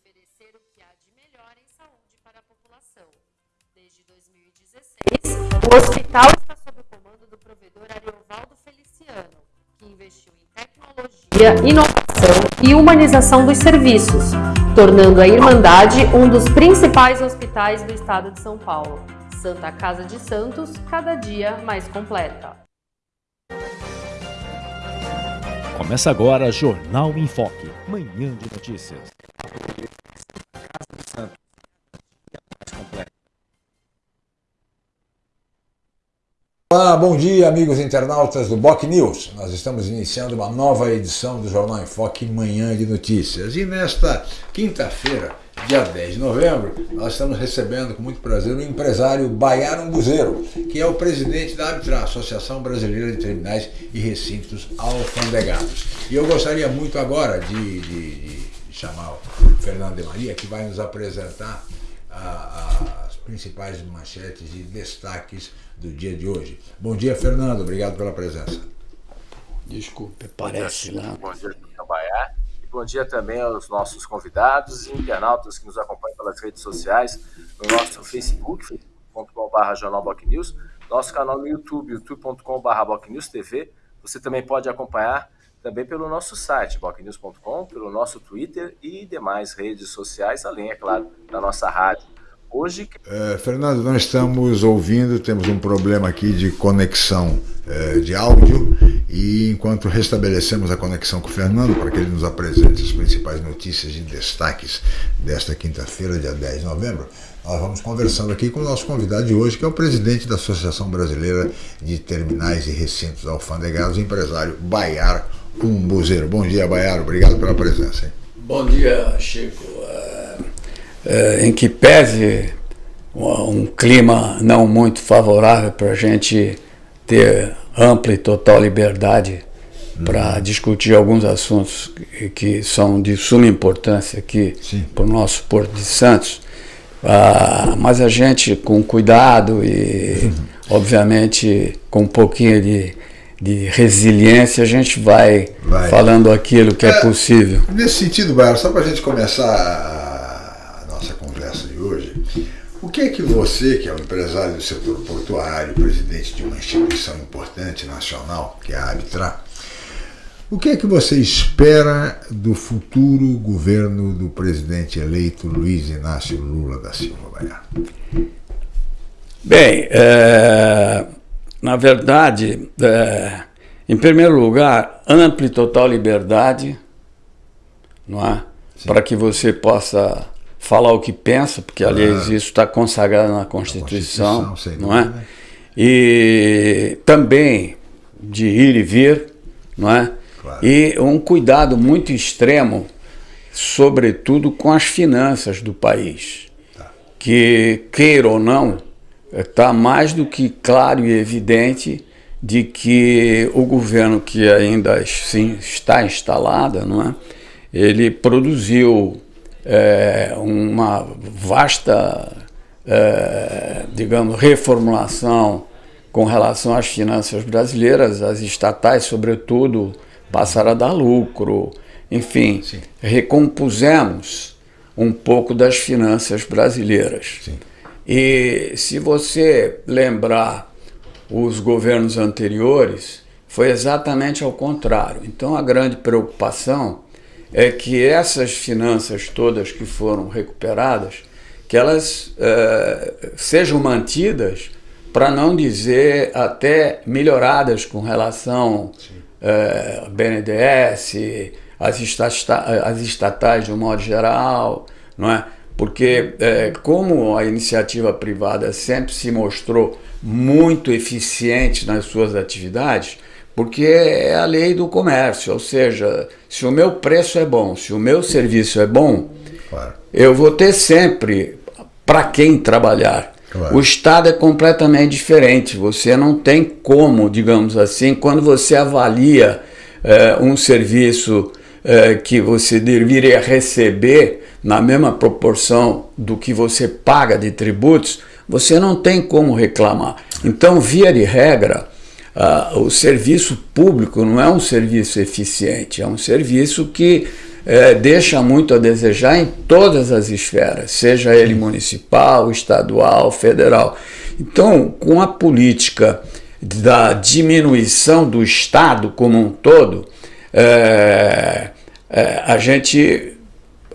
oferecer o que há de melhor em saúde para a população. Desde 2016, o hospital está sob o comando do provedor Ariovaldo Feliciano, que investiu em tecnologia, inovação e humanização dos serviços, tornando a Irmandade um dos principais hospitais do estado de São Paulo. Santa Casa de Santos, cada dia mais completa. Começa agora Jornal em Foque, manhã de notícias. Olá, bom dia amigos internautas do Boc News. Nós estamos iniciando uma nova edição do Jornal em Foque Manhã de Notícias. E nesta quinta-feira, dia 10 de novembro, nós estamos recebendo com muito prazer o empresário Baiano Buzeiro, que é o presidente da Arbitra, Associação Brasileira de Terminais e Recintos Alfandegados. E eu gostaria muito agora de, de, de chamar o Fernando de Maria, que vai nos apresentar a, a, as principais manchetes e destaques do dia de hoje. Bom dia, Fernando. Obrigado pela presença. Desculpe, parece lá. Bom dia, Baiá. E bom dia também aos nossos convidados e internautas que nos acompanham pelas redes sociais, no nosso Facebook, facebook.com.br jornalbocnews, nosso canal no YouTube, youtube.com.br TV. Você também pode acompanhar também pelo nosso site, bocnews.com, pelo nosso Twitter e demais redes sociais, além, é claro, da nossa rádio Hoje. É, Fernando, nós estamos ouvindo, temos um problema aqui de conexão é, de áudio e enquanto restabelecemos a conexão com o Fernando para que ele nos apresente as principais notícias e destaques desta quinta-feira, dia 10 de novembro, nós vamos conversando aqui com o nosso convidado de hoje, que é o presidente da Associação Brasileira de Terminais e Recintos Alfandegados, empresário Baiar Umbuzeiro. Bom dia, Baiar, obrigado pela presença. Hein? Bom dia, Chico. É, em que pese um clima não muito favorável para a gente ter ampla e total liberdade para uhum. discutir alguns assuntos que, que, são de suma importância aqui para o nosso Porto de Santos. Ah, mas a gente, com cuidado e, uhum. obviamente, com um pouquinho de, de resiliência, a gente vai, vai. falando aquilo que é, é possível. Nesse sentido, Bairro, só para a gente começar que é que você, que é um empresário do setor portuário, presidente de uma instituição importante nacional, que é a Abitra, o que é que você espera do futuro governo do presidente eleito Luiz Inácio Lula da Silva Baiá? Bem, é, na verdade, é, em primeiro lugar, ampla e total liberdade, não é? Para que você possa falar o que pensa, porque aliás isso está consagrado na Constituição, Constituição não é? E também de ir e vir, não é? Claro. E um cuidado muito extremo, sobretudo com as finanças do país, tá. que queira ou não, está mais do que claro e evidente de que o governo que ainda sim, está instalado, não é? Ele produziu é, uma vasta, é, digamos, reformulação com relação às finanças brasileiras, as estatais, sobretudo, passaram a dar lucro, enfim, Sim. recompusemos um pouco das finanças brasileiras. Sim. E se você lembrar os governos anteriores, foi exatamente ao contrário. Então a grande preocupação é que essas finanças todas que foram recuperadas, que elas é, sejam mantidas, para não dizer até melhoradas com relação é, ao BNDES, as estatais de um modo geral, não é? Porque é, como a iniciativa privada sempre se mostrou muito eficiente nas suas atividades, porque é a lei do comércio, ou seja, se o meu preço é bom, se o meu serviço é bom, claro. eu vou ter sempre para quem trabalhar. Claro. O Estado é completamente diferente, você não tem como, digamos assim, quando você avalia é, um serviço é, que você deveria receber na mesma proporção do que você paga de tributos, você não tem como reclamar. Então, via de regra, Uh, o serviço público não é um serviço eficiente, é um serviço que é, deixa muito a desejar em todas as esferas, seja ele municipal, estadual, federal. Então, com a política da diminuição do Estado como um todo, é, é, a gente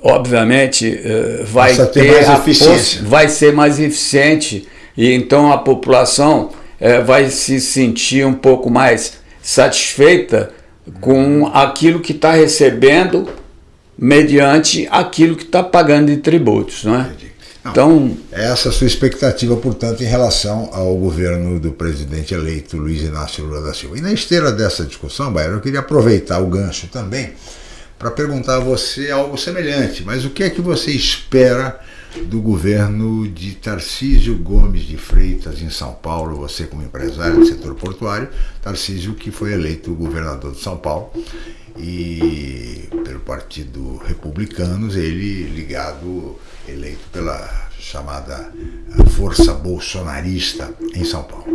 obviamente vai ter, ter mais eficiência. vai ser mais eficiente e então a população é, vai se sentir um pouco mais satisfeita com aquilo que está recebendo mediante aquilo que está pagando de tributos, não é? Não, então, essa é a sua expectativa, portanto, em relação ao governo do presidente eleito Luiz Inácio Lula da Silva. E na esteira dessa discussão, Baiano, eu queria aproveitar o gancho também para perguntar a você algo semelhante. Mas o que é que você espera do governo de Tarcísio Gomes de Freitas em São Paulo, você como empresário do setor portuário, Tarcísio que foi eleito governador de São Paulo e pelo Partido Republicanos, ele ligado, eleito pela chamada Força Bolsonarista em São Paulo.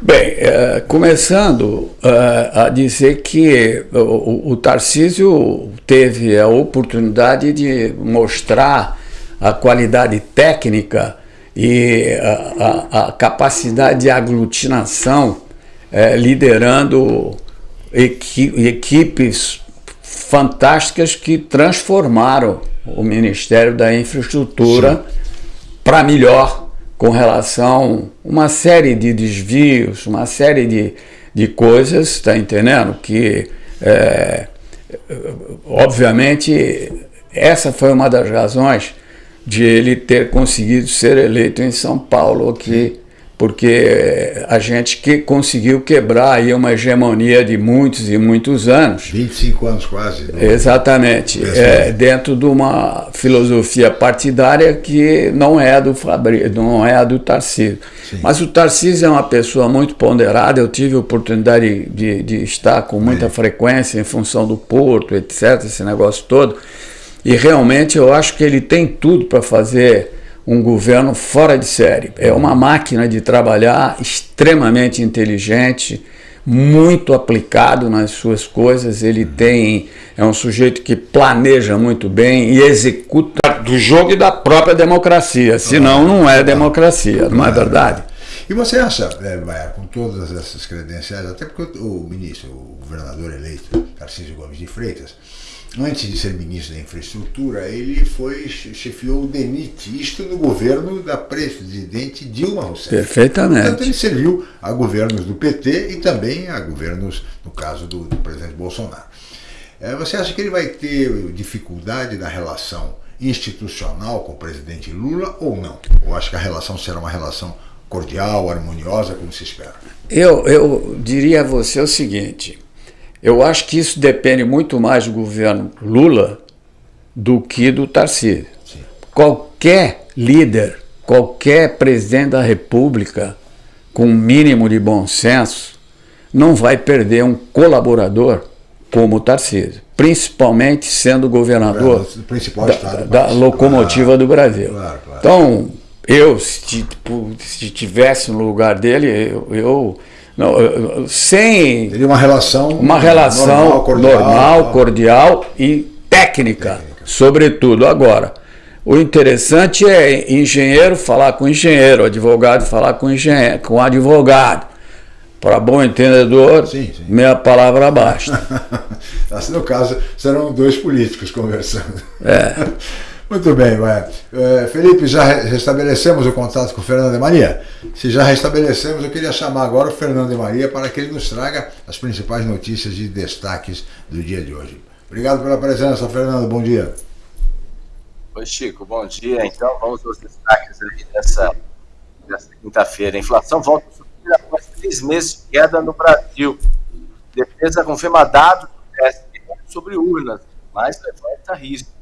Bem, é, começando é, a dizer que o, o Tarcísio teve a oportunidade de mostrar a qualidade técnica e a, a, a capacidade de aglutinação, é, liderando equi equipes fantásticas que transformaram o Ministério da Infraestrutura para melhor com relação a uma série de desvios, uma série de, de coisas, está entendendo? Que, é, obviamente, essa foi uma das razões de ele ter conseguido ser eleito em São Paulo aqui, porque a gente que conseguiu quebrar aí uma hegemonia de muitos e muitos anos. 25 anos quase. Exatamente. É, dentro de uma filosofia partidária que não é do Fabri, não é a do Tarcísio. Sim. Mas o Tarcísio é uma pessoa muito ponderada, eu tive a oportunidade de, de estar com muita é. frequência em função do Porto, etc., esse negócio todo. E realmente eu acho que ele tem tudo para fazer um governo fora de série. É uma máquina de trabalhar extremamente inteligente, muito aplicado nas suas coisas. Ele tem é um sujeito que planeja muito bem e executa do jogo e da própria democracia. Senão não é democracia, não é verdade? E você acha, é, com todas essas credenciais, até porque o ministro, o governador eleito, Tarcísio Gomes de Freitas, antes de ser ministro da Infraestrutura, ele foi chefiou o DENIT, isto no governo da presidente Dilma Rousseff. Perfeitamente. Portanto, ele serviu a governos do PT e também a governos, no caso do, do presidente Bolsonaro. É, você acha que ele vai ter dificuldade da relação institucional com o presidente Lula ou não? Ou acha que a relação será uma relação cordial, harmoniosa, como se espera? Eu, eu diria a você o seguinte, eu acho que isso depende muito mais do governo Lula do que do Tarcísio. Sim. Qualquer líder, qualquer presidente da República com um mínimo de bom senso não vai perder um colaborador como o Tarcísio, principalmente sendo governador é, da, da, locomotiva claro, do Brasil. Claro, claro. Então, eu, se, se tivesse no lugar dele, eu, eu não, sem Teria uma relação uma relação normal, cordial, normal, cordial e técnica, técnica, sobretudo agora. O interessante é engenheiro falar com engenheiro, advogado falar com engenheiro, com advogado. Para bom entendedor, sim, sim. meia palavra basta. assim, no caso, serão dois políticos conversando. É. Muito bem, vai. É, Felipe, já restabelecemos o contato com o Fernando de Maria? Se já restabelecemos, eu queria chamar agora o Fernando de Maria para que ele nos traga as principais notícias e destaques do dia de hoje. Obrigado pela presença, Fernando. Bom dia. Oi, Chico. Bom dia. Então, vamos aos destaques aí dessa, dessa quinta-feira. Inflação volta a subir após três meses de queda no Brasil. Defesa confirma dados do sobre urnas, mas levanta risco.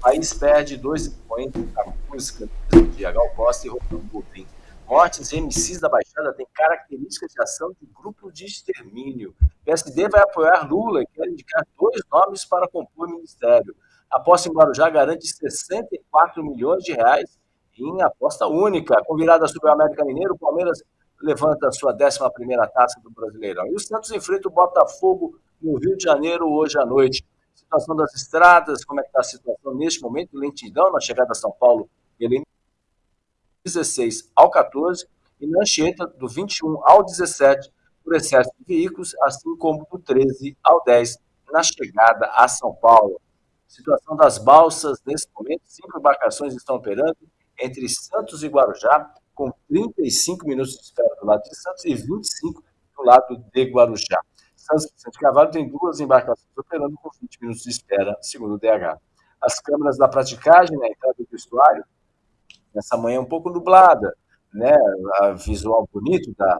País perde dois expoentes da música de Gal Costa e Romão Boldrin. Mortes e MCs da Baixada têm características de ação de grupo de extermínio. PSD vai apoiar Lula e quer indicar dois nomes para compor o ministério. Aposta em Guarujá garante 64 milhões de reais em aposta única. Com virada sobre o América Mineiro, o Palmeiras levanta sua 11 taça do Brasileirão. E o Santos enfrenta o Botafogo no Rio de Janeiro hoje à noite. Situação das estradas, como é que está a situação neste momento, lentidão na chegada a São Paulo, ele 16 ao 14, e na Anchieta, do 21 ao 17, por excesso de veículos, assim como do 13 ao 10, na chegada a São Paulo. Situação das balsas, nesse momento, cinco embarcações estão operando entre Santos e Guarujá, com 35 minutos de espera do lado de Santos e 25 do lado de Guarujá. Santos Vicente Carvalho tem duas embarcações operando com 20 minutos de espera, segundo o DH. As câmeras da praticagem na entrada do estuário, nessa manhã um pouco nublada, né, a visual bonito da,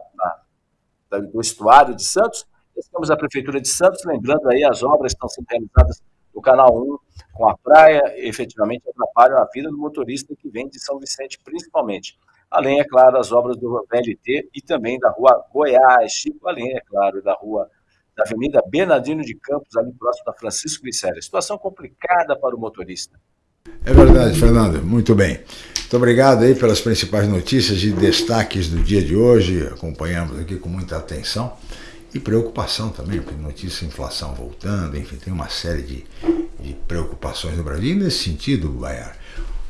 da, do estuário de Santos. Estamos a Prefeitura de Santos, lembrando aí as obras estão sendo realizadas no Canal 1 com a praia, efetivamente atrapalham a vida do motorista que vem de São Vicente, principalmente. Além, é claro, das obras do VLT e também da rua Goiás, além, é claro, da rua da Avenida Bernardino de Campos, ali próximo da Francisco Glicério. Situação complicada para o motorista. É verdade, Fernando. Muito bem. Muito obrigado aí pelas principais notícias e destaques do dia de hoje. Acompanhamos aqui com muita atenção e preocupação também, porque notícia inflação voltando, enfim, tem uma série de, de preocupações no Brasil. E nesse sentido, Baiar,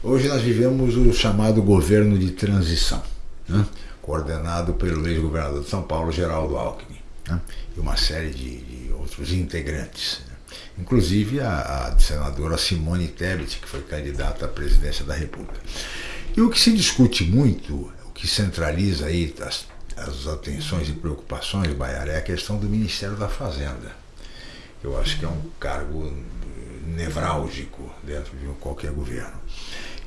hoje nós vivemos o chamado governo de transição, né? coordenado pelo ex-governador de São Paulo, Geraldo Alckmin, né? e uma série de, de outros integrantes. Né? Inclusive a, a senadora Simone Tebet, que foi candidata à presidência da República. E o que se discute muito, o que centraliza aí as as atenções e preocupações, Baiara, é a questão do Ministério da Fazenda. Eu acho que é um cargo nevrálgico dentro de qualquer governo.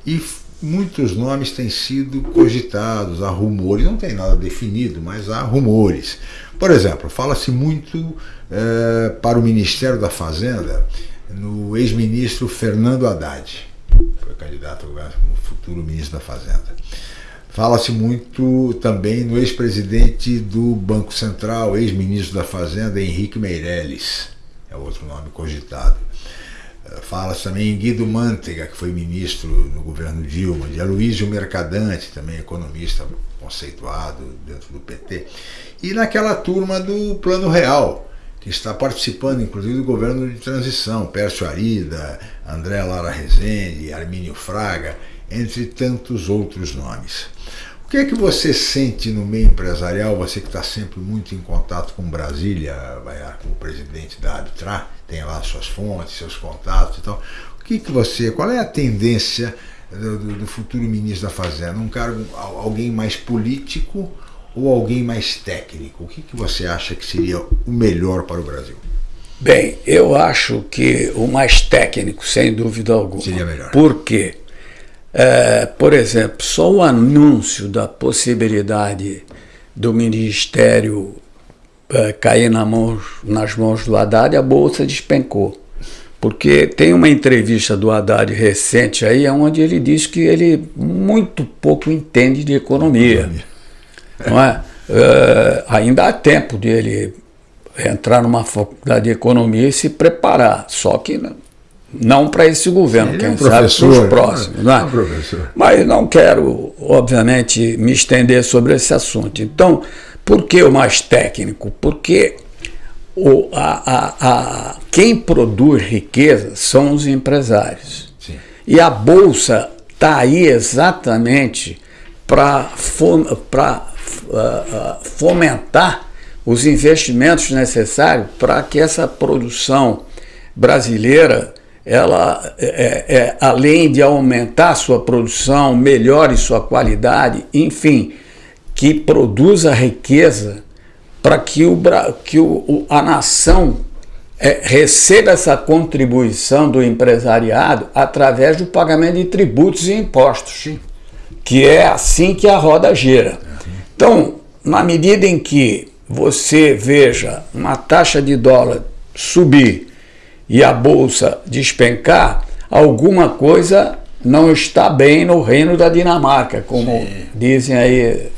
E muitos nomes têm sido cogitados, há rumores, não tem nada definido, mas há rumores. Por exemplo, fala-se muito é, para o Ministério da Fazenda no ex-ministro Fernando Haddad, foi candidato como futuro ministro da Fazenda. Fala-se muito também no ex-presidente do Banco Central, ex-ministro da Fazenda, Henrique Meirelles, é outro nome cogitado. Fala-se também em Guido Mantega, que foi ministro no governo Dilma, de Aloysio Mercadante, também economista conceituado dentro do PT, e naquela turma do Plano Real, que está participando inclusive do governo de transição, Pércio Arida, André Lara Rezende, Armínio Fraga, entre tantos outros nomes. O que é que você sente no meio empresarial, você que está sempre muito em contato com Brasília, como presidente da Arbitra, tem lá suas fontes, seus contatos e tal. O que, que você, qual é a tendência do, do futuro ministro da Fazenda? Um cargo, alguém mais político ou alguém mais técnico? O que, que você acha que seria o melhor para o Brasil? Bem, eu acho que o mais técnico, sem dúvida alguma. Seria melhor. Por quê? É, por exemplo, só o anúncio da possibilidade do Ministério cair na mão, nas mãos do Haddad, a Bolsa despencou. Porque tem uma entrevista do Haddad recente aí, onde ele diz que ele muito pouco entende de economia. Não é? é ainda há tempo dele entrar numa faculdade de economia e se preparar. Só que não para esse governo, Sim, quem é um sabe para os próximos. Né? É um Mas não quero, obviamente, me estender sobre esse assunto. Então, por que o mais técnico? Porque o, a, a, a, quem produz riqueza são os empresários. Sim. E a Bolsa está aí exatamente para uh, uh, fomentar os investimentos necessários para que essa produção brasileira ela, é, é, é, além de aumentar sua produção, melhore sua qualidade, enfim, que produza riqueza para que, o, que o, a nação é, receba essa contribuição do empresariado através do pagamento de tributos e impostos, que é assim que a roda gira. Então, na medida em que você veja uma taxa de dólar subir e a bolsa despencar, alguma coisa não está bem no reino da Dinamarca, como Sim. dizem aí é?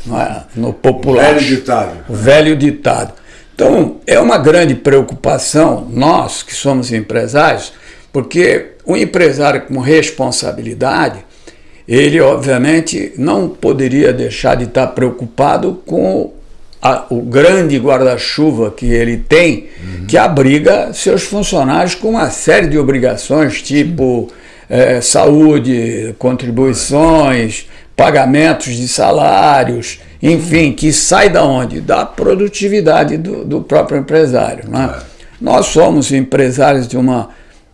no popular. O velho ditado. O velho ditado. Então, é uma grande preocupação, nós que somos empresários, porque o empresário com responsabilidade, ele obviamente não poderia deixar de estar preocupado com a, o grande guarda-chuva que ele tem, uhum. que abriga seus funcionários com uma série de obrigações, tipo é, saúde, contribuições, pagamentos de salários, enfim, que sai da onde? Da produtividade do, do próprio empresário. Né? É. Nós somos empresários de uma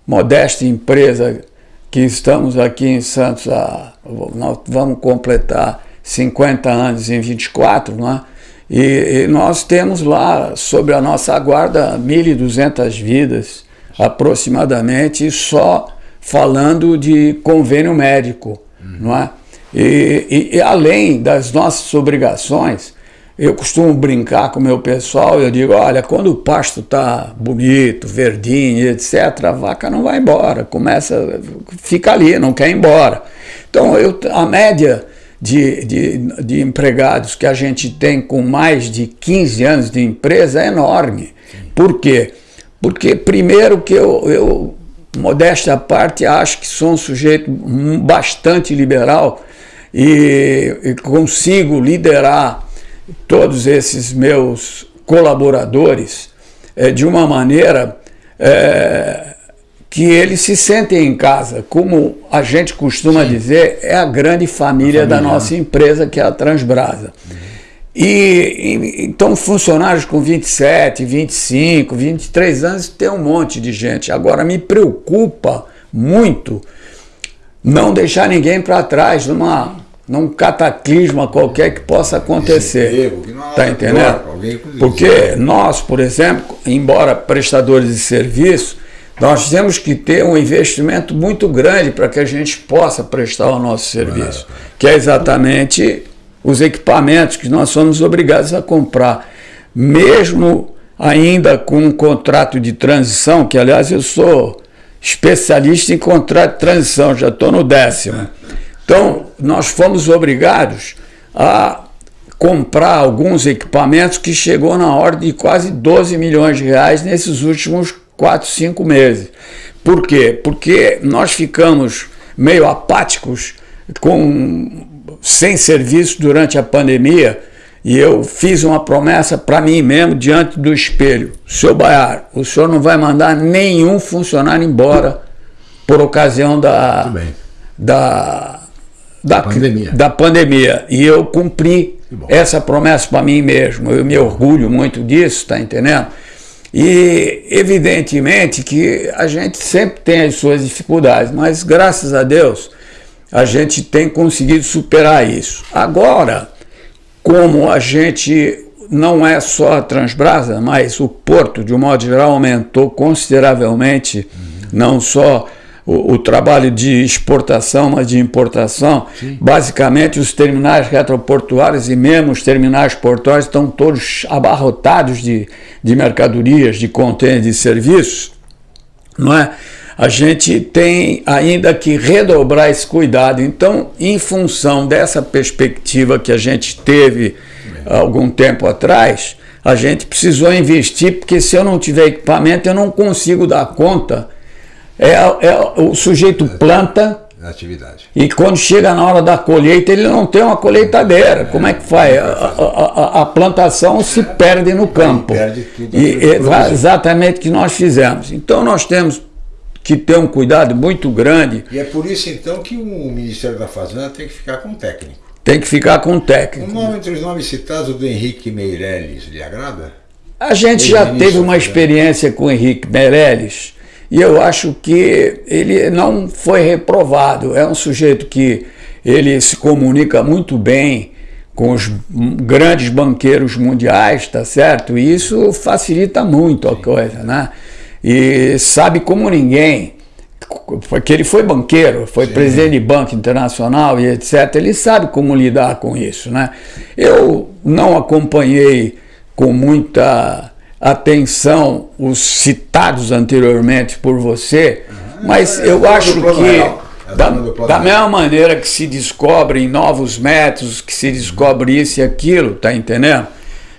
modesta empresa que estamos aqui em Santos, a, nós vamos completar 50 anos em 24, não é? E, e nós temos lá, sobre a nossa guarda, 1.200 vidas aproximadamente, só falando de convênio médico, uhum. não é? E, e, e, além das nossas obrigações, eu costumo brincar com o meu pessoal, eu digo, olha, quando o pasto está bonito, verdinho, etc., a vaca não vai embora, começa, fica ali, não quer ir embora. Então, eu, a média de, de, de empregados que a gente tem com mais de 15 anos de empresa é enorme. Por quê? Porque, primeiro, que eu, eu modéstia à parte, acho que sou um sujeito bastante liberal e, e consigo liderar todos esses meus colaboradores é, de uma maneira é, que eles se sentem em casa. Como a gente costuma Sim. dizer, é a grande família, família, da nossa empresa, que é a Transbrasa. Uhum. E, então funcionários com 27, 25, 23 anos tem um monte de gente. Agora me preocupa muito não deixar ninguém para trás numa num cataclisma qualquer que possa acontecer. Está entendendo? Porque nós, por exemplo, embora prestadores de serviço, nós temos que ter um investimento muito grande para que a gente possa prestar o nosso serviço, que é exatamente os equipamentos que nós somos obrigados a comprar. Mesmo ainda com um contrato de transição, que aliás eu sou especialista em contrato de transição, já estou no décimo. Então, nós fomos obrigados a comprar alguns equipamentos que chegou na ordem de quase 12 milhões de reais nesses últimos 4, 5 meses. Por quê? Porque nós ficamos meio apáticos, com, sem serviço durante a pandemia, e eu fiz uma promessa para mim mesmo diante do espelho. Senhor Baiar, o senhor não vai mandar nenhum funcionário embora por ocasião da, da da pandemia. da pandemia. E eu cumpri essa promessa para mim mesmo. Eu me orgulho muito disso, tá entendendo? E evidentemente que a gente sempre tem as suas dificuldades, mas graças a Deus a gente tem conseguido superar isso. Agora, como a gente não é só a Transbrasa, mas o porto, de um modo geral, aumentou consideravelmente, uhum. não só o, o, trabalho de exportação, mas de importação. Sim. Basicamente, os terminais retroportuários e mesmo os terminais portuários estão todos abarrotados de, de mercadorias, de contêineres, de serviços. Não é? A gente tem ainda que redobrar esse cuidado. Então, em função dessa perspectiva que a gente teve algum tempo atrás, a gente precisou investir, porque se eu não tiver equipamento, eu não consigo dar conta é, é o sujeito planta atividade. E quando chega na hora da colheita, ele não tem uma colheitadeira. É, Como é que faz? A, a, a, plantação se perde no campo. Perde tudo e é exatamente o que nós fizemos. Então nós temos que ter um cuidado muito grande. E é por isso então que o Ministério da Fazenda tem que ficar com técnico. Tem que ficar com técnico. O nome entre os nomes citados do Henrique Meirelles lhe agrada? A gente já teve uma experiência com o Henrique Meirelles e eu acho que ele não foi reprovado. É um sujeito que ele se comunica muito bem com os grandes banqueiros mundiais, tá certo? E isso facilita muito a coisa, né? E sabe como ninguém, porque ele foi banqueiro, foi Sim. presidente de banco internacional e etc. Ele sabe como lidar com isso, né? Eu não acompanhei com muita atenção os citados anteriormente por você, uhum. mas é, eu acho que da, da mesma maneira que se descobrem novos métodos, que se descobre isso e aquilo, tá entendendo?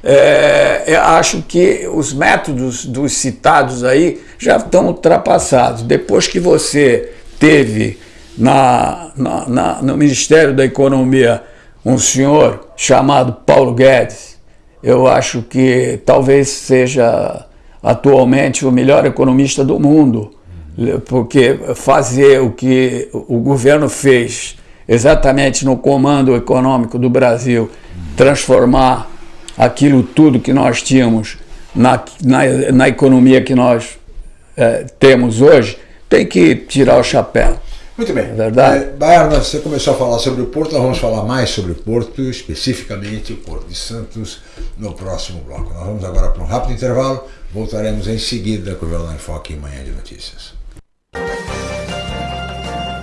É, eu acho que os métodos dos citados aí já estão ultrapassados. Depois que você teve na, na, na, no Ministério da Economia um senhor chamado Paulo Guedes, eu acho que talvez seja atualmente o melhor economista do mundo, porque fazer o que o governo fez exatamente no comando econômico do Brasil, transformar aquilo tudo que nós tínhamos na, na, na economia que nós é, temos hoje, tem que tirar o chapéu. Muito bem. É verdade? É, você começou a falar sobre o Porto, nós vamos falar mais sobre o Porto, especificamente o Porto de Santos, no próximo bloco. Nós vamos agora para um rápido intervalo, voltaremos em seguida com o Jornal em Foque em Manhã de Notícias.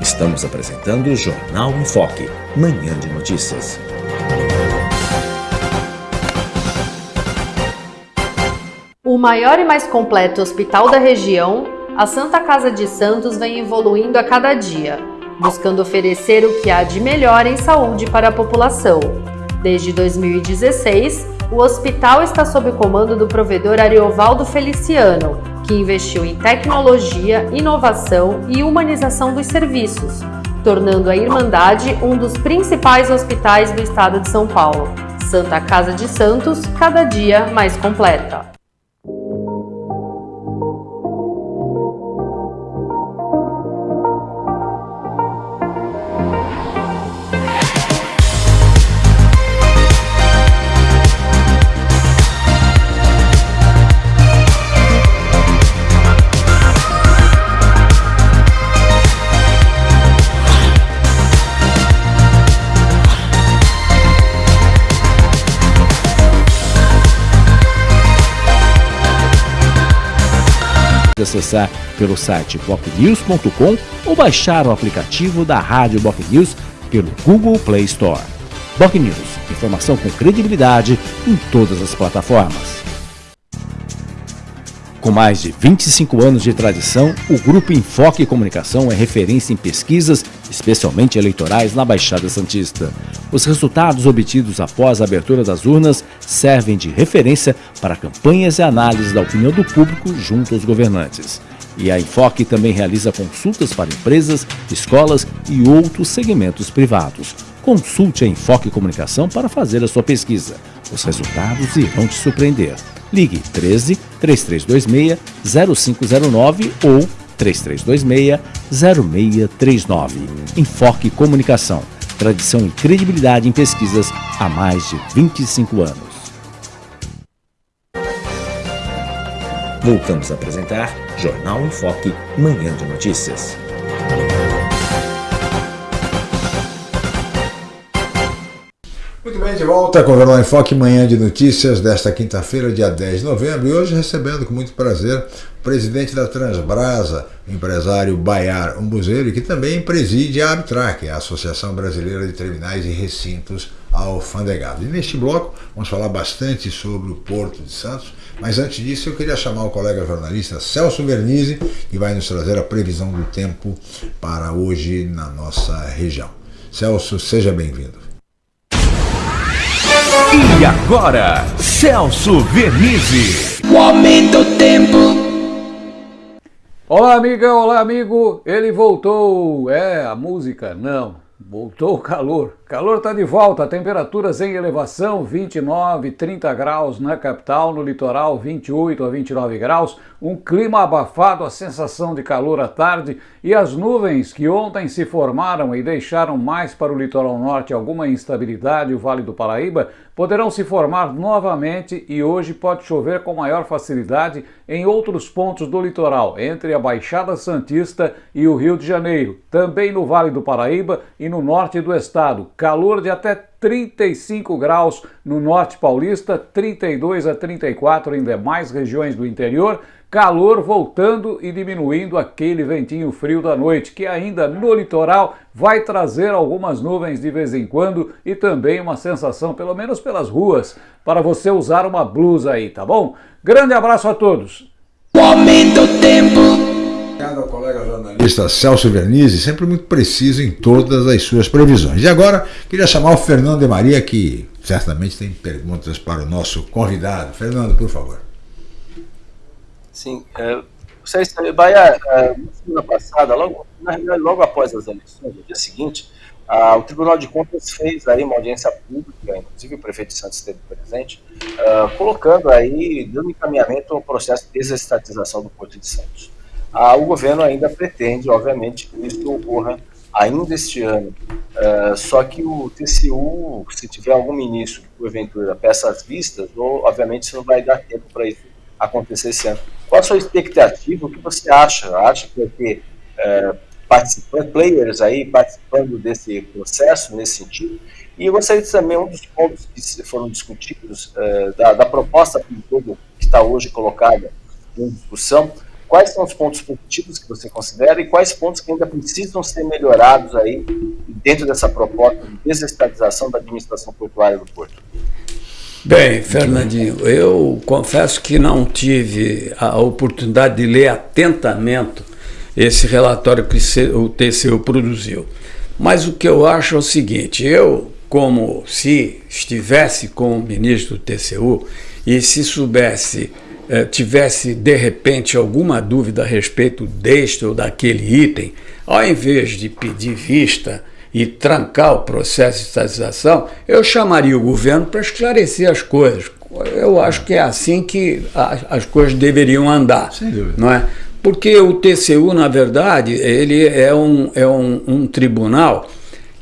Estamos apresentando o Jornal em Foque, Manhã de Notícias. O maior e mais completo hospital da região a Santa Casa de Santos vem evoluindo a cada dia, buscando oferecer o que há de melhor em saúde para a população. Desde 2016, o hospital está sob o comando do provedor Ariovaldo Feliciano, que investiu em tecnologia, inovação e humanização dos serviços, tornando a Irmandade um dos principais hospitais do estado de São Paulo. Santa Casa de Santos, cada dia mais completa. Acessar pelo site bocnews.com ou baixar o aplicativo da Rádio Boc News pelo Google Play Store. Boc News, informação com credibilidade em todas as plataformas. Com mais de 25 anos de tradição, o Grupo Enfoque Comunicação é referência em pesquisas, especialmente eleitorais, na Baixada Santista. Os resultados obtidos após a abertura das urnas servem de referência para campanhas e análises da opinião do público junto aos governantes. E a Enfoque também realiza consultas para empresas, escolas e outros segmentos privados. Consulte a Enfoque Comunicação para fazer a sua pesquisa. Os resultados irão te surpreender. Ligue 13 3326 0509 ou 3326 0639. Enfoque Comunicação. Tradição e credibilidade em pesquisas há mais de 25 anos. Voltamos a apresentar Jornal em Foque, Manhã de Notícias. Bem, de volta com o Jornal em Foque, manhã de notícias desta quinta-feira, dia 10 de novembro, e hoje recebendo com muito prazer o presidente da Transbrasa, o empresário Baiar Umbuzeiro, que também preside a Abtrac, a Associação Brasileira de Terminais e Recintos Alfandegados. E neste bloco vamos falar bastante sobre o Porto de Santos, mas antes disso eu queria chamar o colega jornalista Celso Vernizzi, que vai nos trazer a previsão do tempo para hoje na nossa região. Celso, seja bem-vindo. E agora, Celso Vernizzi. O aumento do tempo. Olá, amiga, olá, amigo. Ele voltou. É, a música? Não. Voltou o calor. Calor está de volta, temperaturas em elevação, 29, 30 graus na capital, no litoral 28 a 29 graus, um clima abafado, a sensação de calor à tarde. E as nuvens que ontem se formaram e deixaram mais para o litoral norte alguma instabilidade, o Vale do Paraíba, poderão se formar novamente e hoje pode chover com maior facilidade em outros pontos do litoral, entre a Baixada Santista e o Rio de Janeiro, também no Vale do Paraíba e no norte do estado calor de até 35 graus no norte paulista, 32 a 34 em demais regiões do interior, calor voltando e diminuindo aquele ventinho frio da noite, que ainda no litoral vai trazer algumas nuvens de vez em quando e também uma sensação, pelo menos pelas ruas, para você usar uma blusa aí, tá bom? Grande abraço a todos! O tempo. Obrigado ao colega jornalista Celso Vernizzi, sempre muito preciso em todas as suas previsões. E agora, queria chamar o Fernando de Maria, que certamente tem perguntas para o nosso convidado. Fernando, por favor. Sim, é, vocês, Bahia, é, na semana passada, logo, na realidade, logo após as eleições, no dia seguinte, o Tribunal de Contas fez aí uma audiência pública, inclusive o prefeito de Santos esteve presente, ah, colocando aí, dando encaminhamento ao processo de desestatização do Porto de Santos. Ah, o governo ainda pretende, obviamente, que isso ocorra ainda este ano. Uh, só que o TCU, se tiver algum ministro que porventura peça as vistas, ou, obviamente isso não vai dar tempo para isso acontecer esse ano. Qual a sua expectativa? O que você acha? Acha que vai ter uh, participantes, players aí participando desse processo nesse sentido? E eu gostaria de também um dos pontos que foram discutidos uh, da, da proposta que está hoje colocada em discussão Quais são os pontos positivos que você considera e quais pontos que ainda precisam ser melhorados aí dentro dessa proposta de desestatização da administração portuária do Porto? Bem, Fernandinho, eu confesso que não tive a oportunidade de ler atentamente esse relatório que o TCU produziu. Mas o que eu acho é o seguinte: eu, como se estivesse com o ministro do TCU e se soubesse eh, tivesse de repente alguma dúvida a respeito deste ou daquele item, ao invés de pedir vista e trancar o processo de estatização, eu chamaria o governo para esclarecer as coisas. Eu acho que é assim que as coisas deveriam andar. Sem dúvida. Não é? Porque o TCU, na verdade, ele é um, é um, um tribunal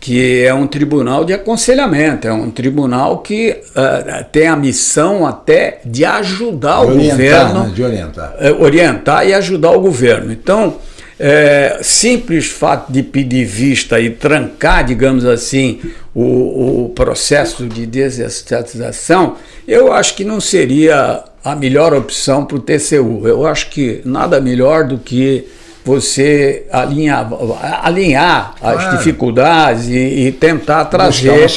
que é um tribunal de aconselhamento, é um tribunal que uh, tem a missão até de ajudar de o orientar, governo, né? de orientar. Uh, orientar e ajudar o governo. Então, é, simples fato de pedir vista e trancar, digamos assim, o, o processo de desestatização, eu acho que não seria a melhor opção para o TCU. Eu acho que nada melhor do que você alinhar, alinhar as ah. dificuldades e, e, tentar trazer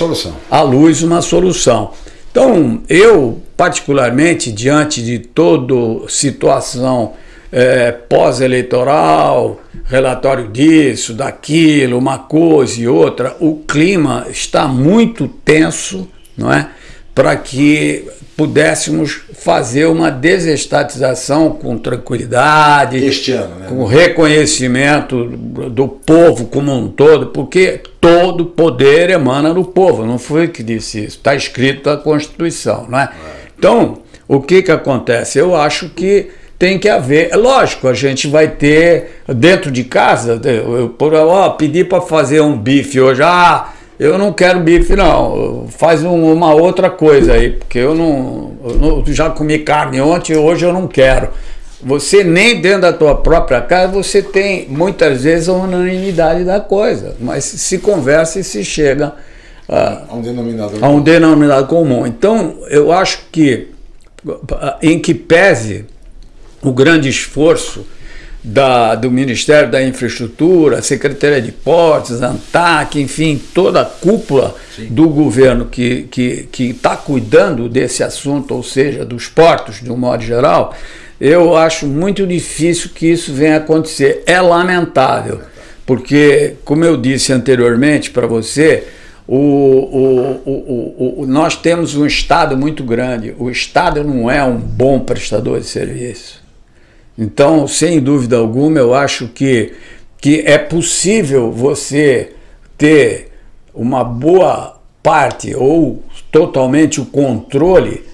à luz uma solução. Então, eu, particularmente, diante de toda situação é, pós-eleitoral, relatório disso, daquilo, uma coisa e outra, o clima está muito tenso, não é? Para que pudéssemos fazer uma desestatização com tranquilidade, este ano, né? com reconhecimento do povo como um todo, porque todo poder emana do povo, não foi que disse isso, está escrito na Constituição, não é? é? Então, o que que acontece? Eu acho que tem que haver, é lógico, a gente vai ter dentro de casa, eu, por ó, pedir para fazer um bife hoje, ah, eu não quero bife, não. Faz um, uma outra coisa aí, porque eu não, eu não, já comi carne ontem, hoje eu não quero. Você nem dentro da tua própria casa você tem muitas vezes a unanimidade da coisa, mas se conversa e se chega a, a um denominador a um denominador comum. Então eu acho que em que pese o grande esforço da, do Ministério da Infraestrutura, Secretaria de Portos, ANTAC, enfim, toda a cúpula Sim. do governo que está tá cuidando desse assunto, ou seja, dos portos de um modo geral, eu acho muito difícil que isso venha a acontecer. É lamentável, porque, como eu disse anteriormente para você, o, o, o, nós temos um Estado muito grande. O Estado não é um bom prestador de serviço. Então, sem dúvida alguma, eu acho que, que é possível você ter uma boa parte ou totalmente o controle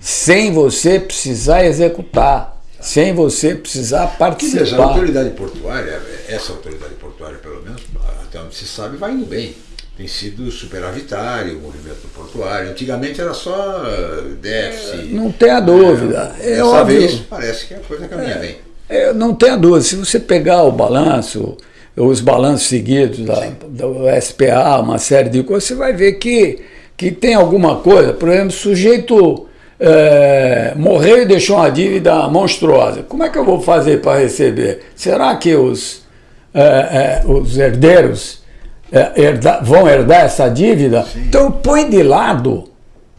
sem você precisar executar, sem você precisar participar. Seja, a autoridade portuária, essa autoridade portuária, pelo menos, até onde se sabe, vai indo bem tem sido superavitário o movimento portuário. Antigamente era só uh, déficit. Não tenha dúvida. É, é óbvio. Vez, parece que a coisa caminha é, bem. É, não tenha dúvida. Se você pegar o balanço, os balanços seguidos da, do SPA, uma série de coisas, você vai ver que, que tem alguma coisa. Por exemplo, o sujeito é, morreu e deixou uma dívida monstruosa. Como é que eu vou fazer para receber? Será que os, é, é, os herdeiros é, herdar, vão herdar essa dívida, Sim. então põe de lado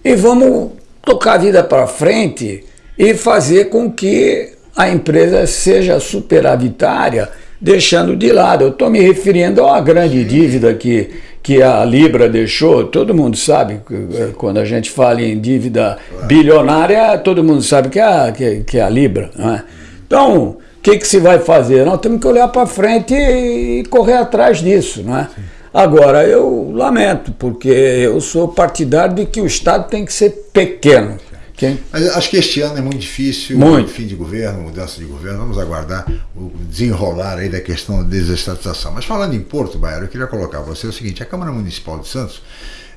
e vamos tocar a vida para frente e fazer com que a empresa seja superavitária, deixando de lado. Eu estou me referindo a uma grande Sim. dívida que, que a Libra deixou. Todo mundo sabe, Sim. quando a gente fala em dívida claro. bilionária, todo mundo sabe que é a, que, que é a Libra. É? Então, o que, que se vai fazer? Nós temos que olhar para frente e correr atrás disso. Não é? Agora, eu lamento, porque eu sou partidário de que o Estado tem que ser pequeno. Quem? Mas acho que este ano é muito difícil, muito. fim de governo, mudança de governo, vamos aguardar o desenrolar aí da questão da desestatização. Mas falando em Porto, Baiano, eu queria colocar você o seguinte, a Câmara Municipal de Santos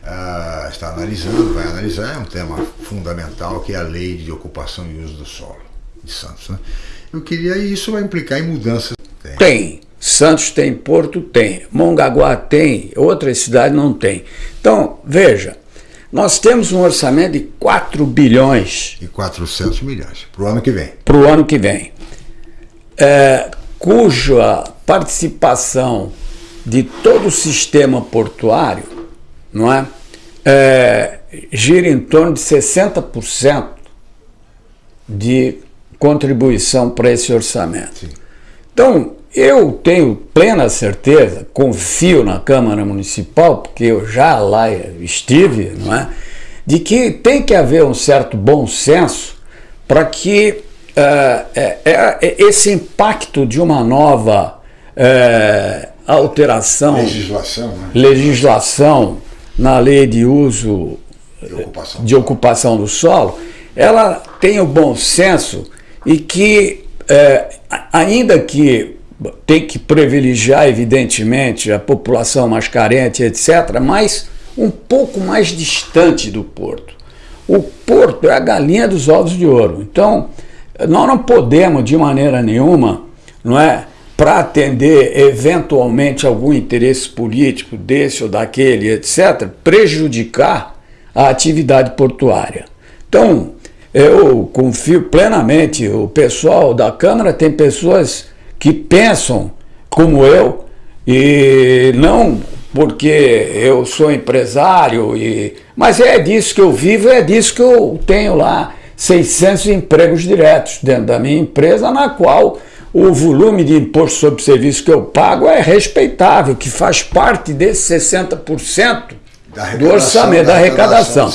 ah, está analisando, vai analisar, é um tema fundamental, que é a lei de ocupação e uso do solo de Santos. Né? Eu queria, e isso vai implicar em mudanças. Tem. tem. Santos tem, Porto tem, Mongaguá tem, outras cidades não tem. Então, veja, nós temos um orçamento de 4 bilhões. E 400 milhões para o ano que vem. Para o ano que vem. É, cuja participação de todo o sistema portuário não é, é gira em torno de 60% de contribuição para esse orçamento. Sim. Então, eu tenho plena certeza, confio na Câmara Municipal, porque eu já lá estive, não é? de que tem que haver um certo bom senso para que uh, esse impacto de uma nova uh, alteração, legislação, né? legislação na lei de uso de ocupação, de ocupação do solo, ela tem o bom senso e que, uh, ainda que tem que privilegiar, evidentemente, a população mais carente, etc., mas um pouco mais distante do porto. O porto é a galinha dos ovos de ouro. Então, nós não podemos, de maneira nenhuma, não é, para atender eventualmente algum interesse político desse ou daquele, etc., prejudicar a atividade portuária. Então, eu confio plenamente, o pessoal da Câmara tem pessoas que pensam como eu e não porque eu sou empresário, e, mas é disso que eu vivo, é disso que eu tenho lá 600 empregos diretos dentro da minha empresa, na qual o volume de imposto sobre serviço que eu pago é respeitável, que faz parte desse 60% do orçamento, da arrecadação.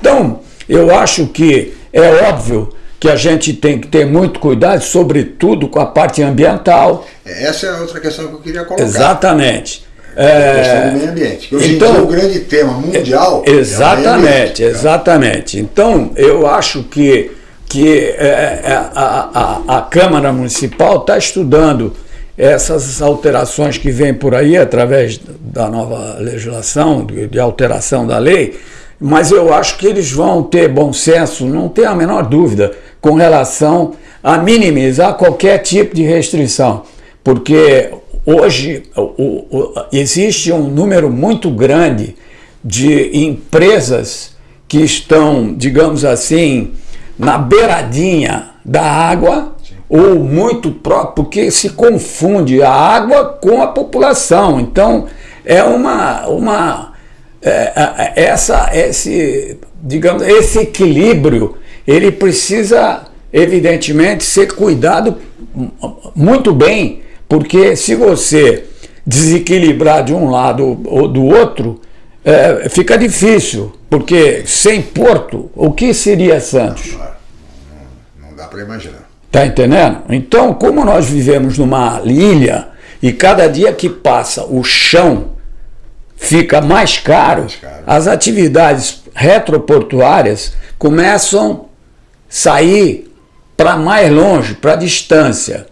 Então, eu acho que é óbvio que a gente tem que ter muito cuidado, sobretudo com a parte ambiental. Essa é outra questão que eu queria colocar. Exatamente. É, a questão do meio ambiente. Hoje então, em dia, o grande tema mundial exatamente, é exatamente. Então, eu acho que, que é, é a, a, a Câmara Municipal está estudando essas alterações que vêm por aí através da nova legislação, de, de alteração da lei, mas eu acho que eles vão ter bom senso, não tem a menor dúvida com relação a minimizar qualquer tipo de restrição, porque hoje o, o, existe um número muito grande de empresas que estão, digamos assim, na beiradinha da água Sim. ou muito próximo, porque se confunde a água com a população. Então é uma, uma é, é essa, esse, digamos, esse equilíbrio ele precisa, evidentemente, ser cuidado muito bem, porque se você desequilibrar de um lado ou do outro, é, fica difícil, porque sem Porto, o que seria Santos? Não, não dá para imaginar. Tá entendendo? Então, como nós vivemos numa ilha e cada dia que passa o chão fica mais caro, mais caro. as atividades retroportuárias começam sair para mais longe, para a distância.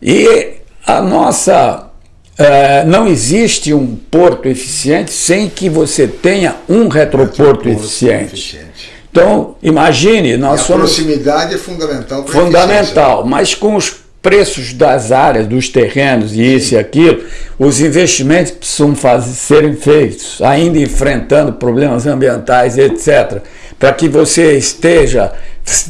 E a nossa. É, não existe um porto eficiente sem que você tenha um retroporto, eficiente. eficiente. Então, imagine, nós a somos. proximidade é fundamental para Fundamental, mas com os preços das áreas, dos terrenos e isso e aquilo, os investimentos precisam fazer, serem feitos, ainda enfrentando problemas ambientais, etc., para que você esteja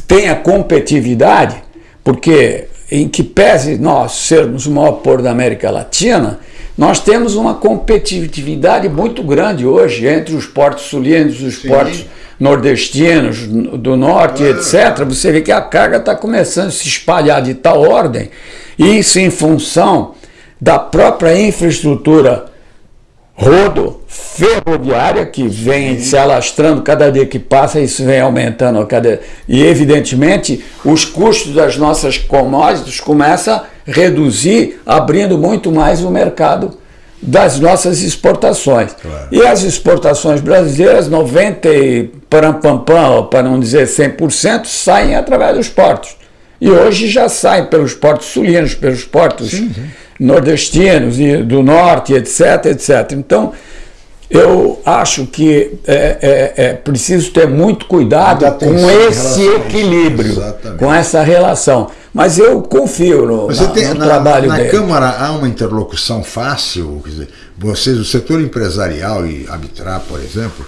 tenha competitividade, porque em que pese nós sermos o maior porto da América Latina, nós temos uma competitividade muito grande hoje entre os portos sulinos e os Sim. portos nordestinos, do norte, ah. etc. Você vê que a carga está começando a se espalhar de tal ordem, isso em função da própria infraestrutura rodo ferroviária que vem se alastrando cada dia que passa, isso vem aumentando a cada e evidentemente os custos das nossas commodities começam a reduzir, abrindo muito mais o mercado das nossas exportações. Claro. E as exportações brasileiras, 90 e param, pam, pam, para não dizer 100%, saem através dos portos. E hoje já saem pelos portos sulinos, pelos portos nordestinos e do norte, etc, etc. Então, eu acho que é, é, é preciso ter muito cuidado com esse equilíbrio, Exatamente. com essa relação. Mas eu confio no, Você na- tem, no na, trabalho na dele. Câmara há uma interlocução fácil, quer dizer, vocês, o setor empresarial e Arbitrar, por exemplo,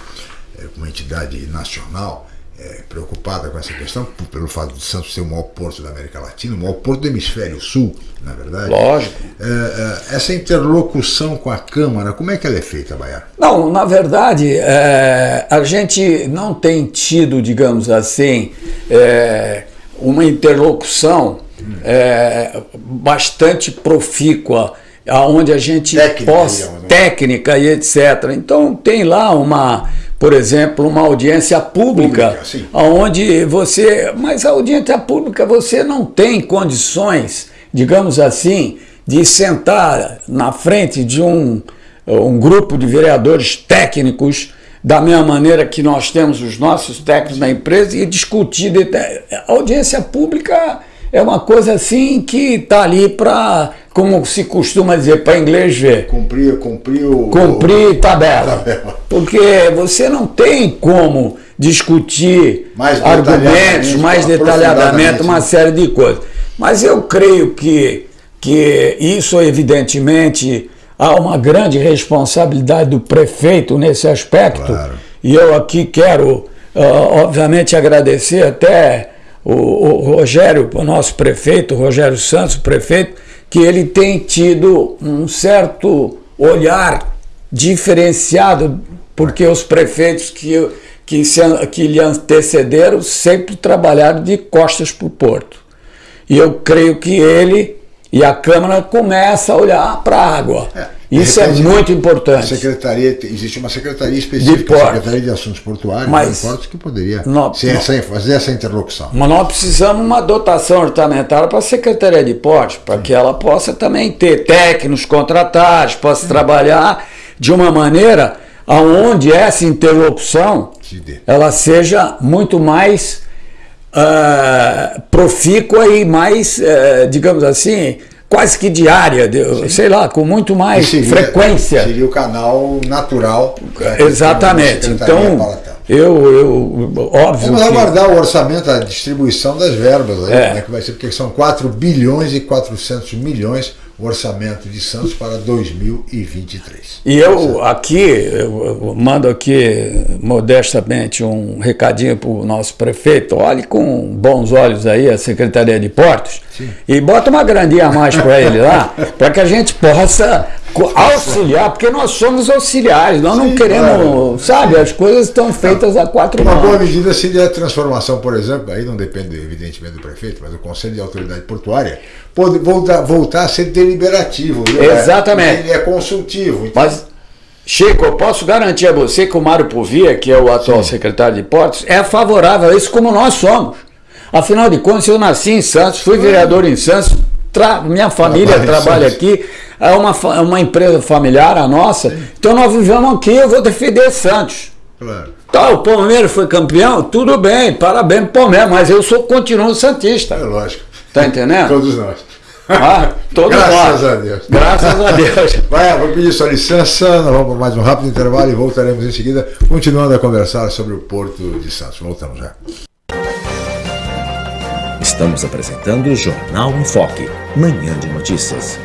é uma entidade nacional é, preocupada com essa questão, pelo fato de Santos ser o maior porto da América Latina, o maior porto do hemisfério sul, na verdade. Lógico. É, é, essa interlocução com a Câmara, como é que ela é feita, Baiano? Não, na verdade, é, a gente não tem tido, digamos assim, é, uma interlocução é, bastante profícua, onde a gente Técnica, possa. digamos, né? técnica e etc. Então, tem lá uma. Por exemplo, uma audiência pública, Pública, onde você. Mas a audiência pública você não tem condições, digamos assim, de sentar na frente de um, um grupo de vereadores técnicos, da mesma maneira que nós temos os nossos técnicos na empresa, e discutir. de- A audiência pública é uma coisa assim que está ali para, como se costuma dizer, para inglês ver Cumprir, cumprir o. cumprir tabela. Tabela. Porque você não tem como discutir Mais argumentos mais detalhadamente uma série de coisas. Mas eu creio que, que isso, evidentemente, há uma grande responsabilidade do prefeito nesse aspecto. Claro. E eu aqui quero, ah, obviamente, agradecer até o, o Rogério, o nosso prefeito, o Rogério Santos, o prefeito, que ele tem tido um certo olhar diferenciado, porque os prefeitos que, que, se, que lhe antecederam sempre trabalharam de costas para o porto. E eu creio que ele e a Câmara começam a olhar para a água. de Isso é repente, muito A importante. secretaria, existe uma secretaria específica, De. Secretaria de Assuntos Portuários, Mas- de portos, que poderia Não, ser não. essa- fazer essa interlocução. Mas nós precisamos uma dotação orçamentária para a Secretaria de Portos, para que ela possa também ter técnicos contratados, possa trabalhar de uma maneira aonde essa interlocução Se ela seja muito mais ah, profícua e mais, eh, digamos assim, quase que diária, de- sei lá, com muito mais seria- frequência. Seria o canal natural. né, Exatamente. Então, eu, eu óbvio Vamos que- aguardar o orçamento, a distribuição das verbas, aí, É. como é que vai ser, porque são 4 bilhões e 400 milhões o orçamento de Santos para 2023. E eu aqui, eu mando aqui modestamente um recadinho para o nosso prefeito, olhe com bons olhos aí a Secretaria de Portos e bota uma grandinha a mais para ele lá, para que a gente possa auxiliar, porque nós somos auxiliares, nós não Sim, queremos, claro. sabe, as coisas estão feitas a quatro Uma boa mãos. medida seria a transformação, por exemplo, aí não depende evidentemente do prefeito, mas o Conselho de Autoridade Portuária, pode voltar, voltar a ser deliberativo. viu? Exatamente. Ele é consultivo. Então, Mas, Chico, eu posso garantir a você que o Mário Povia, que é o atual secretário de Portos, é favorável a isso como nós somos. Afinal de contas, eu nasci em Santos, fui vereador em Santos, tra- minha família Trabalha aqui, é uma, é uma empresa familiar, a nossa, então nós vivemos aqui, eu vou defender Santos. claro. Tá, o Palmeiras foi campeão, tudo bem, parabéns pro Palmeiras, mas eu sou continuo É Santista. lógico. Tá entendendo? Todos nós. Ah, todos Graças nós. a Deus. Graças a Deus. Vai, vou pedir sua licença, nós vamos para mais um rápido intervalo e voltaremos em seguida, continuando a conversar sobre o Porto de Santos. Voltamos já. Estamos apresentando o Jornal em Foque, manhã de notícias.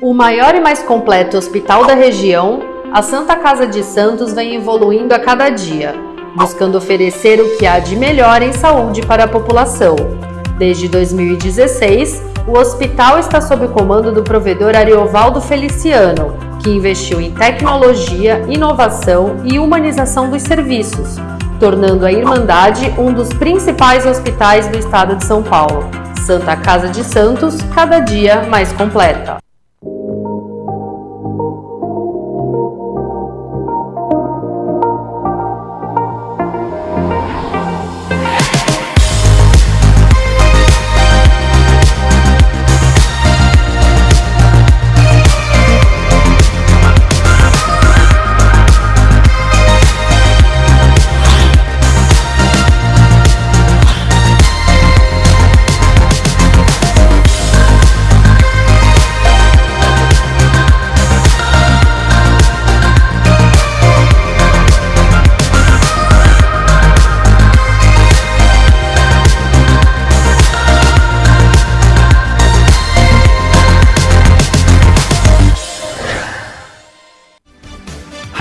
O maior e mais completo hospital da região, a Santa Casa de Santos vem evoluindo a cada dia, buscando oferecer o que há de melhor em saúde para a população. Desde 2016, o hospital está sob o comando do provedor Ariovaldo Feliciano, que investiu em tecnologia, inovação e humanização dos serviços, tornando a Irmandade um dos principais hospitais do estado de São Paulo. Santa Casa de Santos, cada dia mais completa.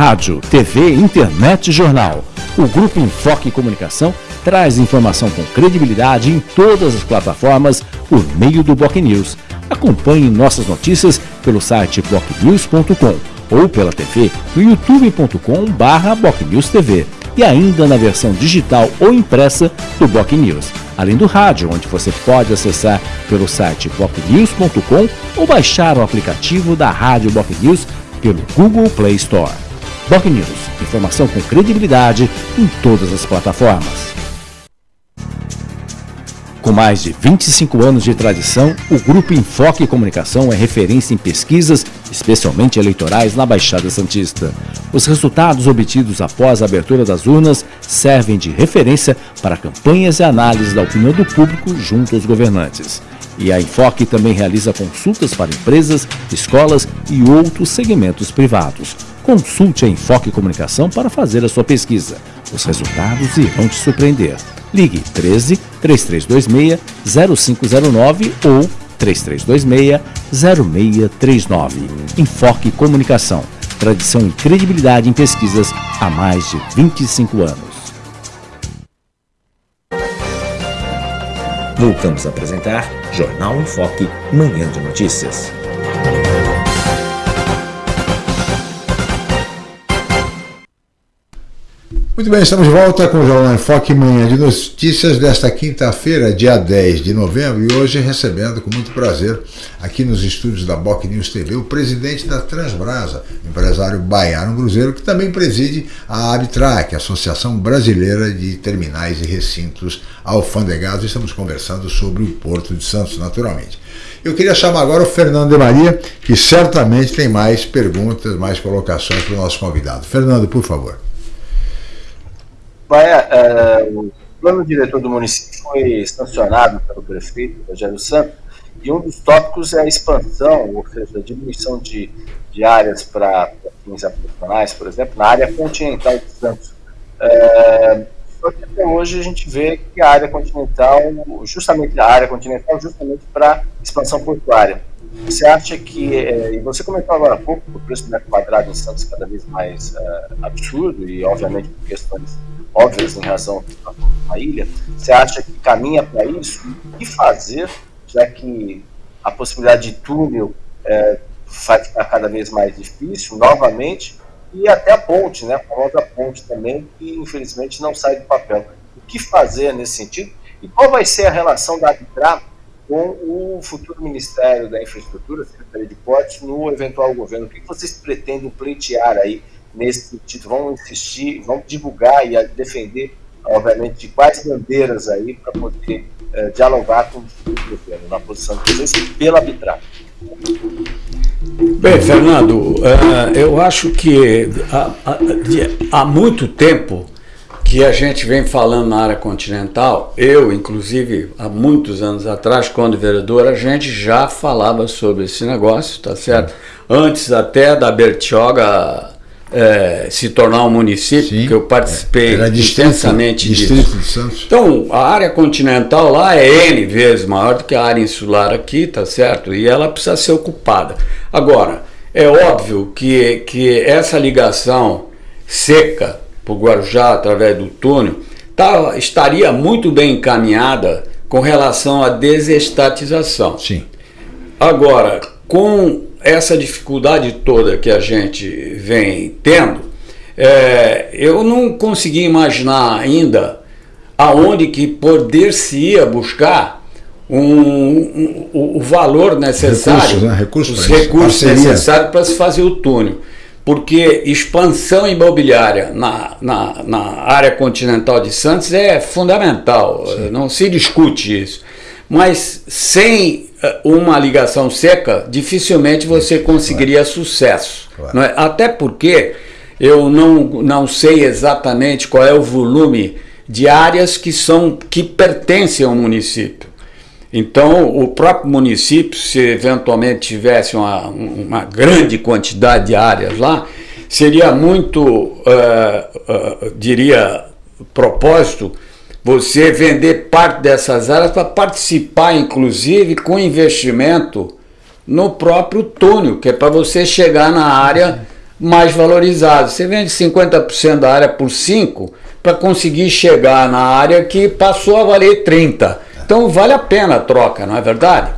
Rádio, TV, internet e jornal. O Grupo Enfoque Comunicação traz informação com credibilidade em todas as plataformas por meio do Boc News. Acompanhe nossas notícias pelo site bocnews.com ou pela TV no youtube.com/bocnewstv e ainda na versão digital ou impressa do Boc News, além do rádio, onde você pode acessar pelo site bocnews.com ou baixar o aplicativo da Rádio Boc News pelo Google Play Store. Boc News, informação com credibilidade em todas as plataformas. Com mais de 25 anos de tradição, o Grupo Enfoque Comunicação é referência em pesquisas, especialmente eleitorais, na Baixada Santista. Os resultados obtidos após a abertura das urnas servem de referência para campanhas e análises da opinião do público junto aos governantes. E a Enfoque também realiza consultas para empresas, escolas e outros segmentos privados. Consulte a Enfoque Comunicação para fazer a sua pesquisa. Os resultados irão te surpreender. Ligue 13 3326 0509 ou 3326 0639. Enfoque Comunicação. Tradição e credibilidade em pesquisas há mais de 25 anos. Voltamos a apresentar Jornal em Foque, Manhã de Notícias. Muito bem, estamos de volta com o Jornal em Foque, manhã de notícias desta quinta-feira, dia 10 de novembro, e hoje recebendo com muito prazer aqui nos estúdios da Boc News TV o presidente da Transbrasa, empresário Baiano Cruzeiro, que também preside a Abitrac, Associação Brasileira de Terminais e Recintos Alfandegados. Estamos conversando sobre o Porto de Santos, naturalmente. Eu queria chamar agora o Fernando de Maria, que certamente tem mais perguntas, mais colocações para o nosso convidado. Fernando, por favor. Vai, é, o plano diretor do município foi sancionado pelo prefeito Rogério Santos e um dos tópicos é a expansão, ou seja, a diminuição de, de áreas para fins habitacionais, por exemplo, na área continental de Santos. É, só que até hoje a gente vê que a área continental, justamente a área continental, justamente para expansão portuária. Você acha que, é, e você comentou agora há pouco, o preço do metro quadrado em Santos cada vez mais é, absurdo, e obviamente por questões óbvias em razão da ilha, você acha que caminha para isso? O que fazer, já que a possibilidade de túnel é, vai ficar cada vez mais difícil, novamente, e até a ponte, né, a famosa ponte também, que infelizmente não sai do papel. O que fazer nesse sentido? E qual vai ser a relação da Arbitrar com o futuro Ministério da Infraestrutura, Secretaria de Portos, no eventual governo? O que vocês pretendem pleitear aí nesse sentido, vão insistir, vão divulgar e defender, obviamente, de quais bandeiras aí para poder eh, dialogar com o governo, na posição de vocês, pela arbitragem. Bem, Fernando, uh, eu acho que há muito tempo que a gente vem falando na área continental, eu, inclusive, há muitos anos atrás, quando vereador, a gente já falava sobre esse negócio, tá certo? Antes até da Bertioga é, se tornar um município, Sim, que eu participei é. intensamente disso. De Santos. Então, a área continental lá é N vezes maior do que a área insular aqui, tá certo? E ela precisa ser ocupada. Agora, é óbvio que, que essa ligação seca para o Guarujá através do túnel tá, estaria muito bem encaminhada com relação à desestatização. Sim. Agora, com essa dificuldade toda que a gente vem tendo, é, eu não consegui imaginar ainda aonde que poder-se-ia buscar um, um, o valor necessário, recursos, né? recursos os recursos necessários para se fazer o túnel. Porque expansão imobiliária na, na, na área continental de Santos é fundamental, Sim. não se discute isso. Mas sem uma ligação seca, dificilmente você conseguiria claro. sucesso. Claro. É? Até porque eu não, não sei exatamente qual é o volume de áreas que, são, que pertencem ao município. Então, o próprio município, se eventualmente tivesse uma, uma grande quantidade de áreas lá, seria muito, uh, uh, diria, propósito você vender parte dessas áreas para participar, inclusive, com investimento no próprio túnel, que é para você chegar na área mais valorizado. Você vende 50% da área por 5 para conseguir chegar na área que passou a valer 30. Então vale a pena a troca, não é verdade?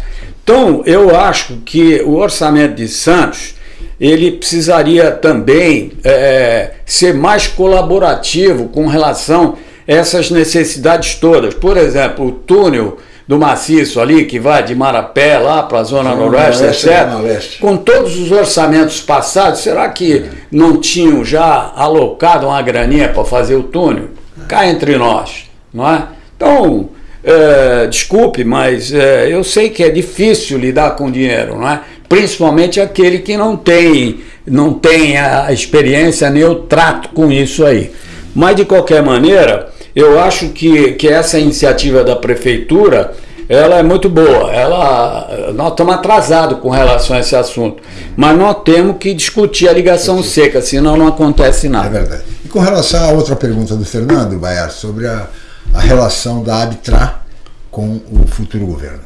Então eu acho que o orçamento de Santos ele precisaria também é, ser mais colaborativo com relação essas necessidades todas. Por exemplo, o túnel do maciço ali, que vai de Marapé lá para a Zona Noroeste, etc. Com todos os orçamentos passados, será que não tinham já alocado uma graninha para fazer o túnel? Cá entre nós, não é? Então, é, desculpe, mas é, eu sei que é difícil lidar com dinheiro, não é? Principalmente aquele que não tem, não tem a experiência nem o trato com isso aí. Mas de qualquer maneira, eu acho que, que essa iniciativa da prefeitura ela é muito boa. Ela, nós estamos atrasados com relação a esse assunto. Mas nós temos que discutir a ligação seca, senão não acontece nada. É verdade. E com relação à outra pergunta do Fernando Baiar sobre a, a relação da Abtra com o futuro governo.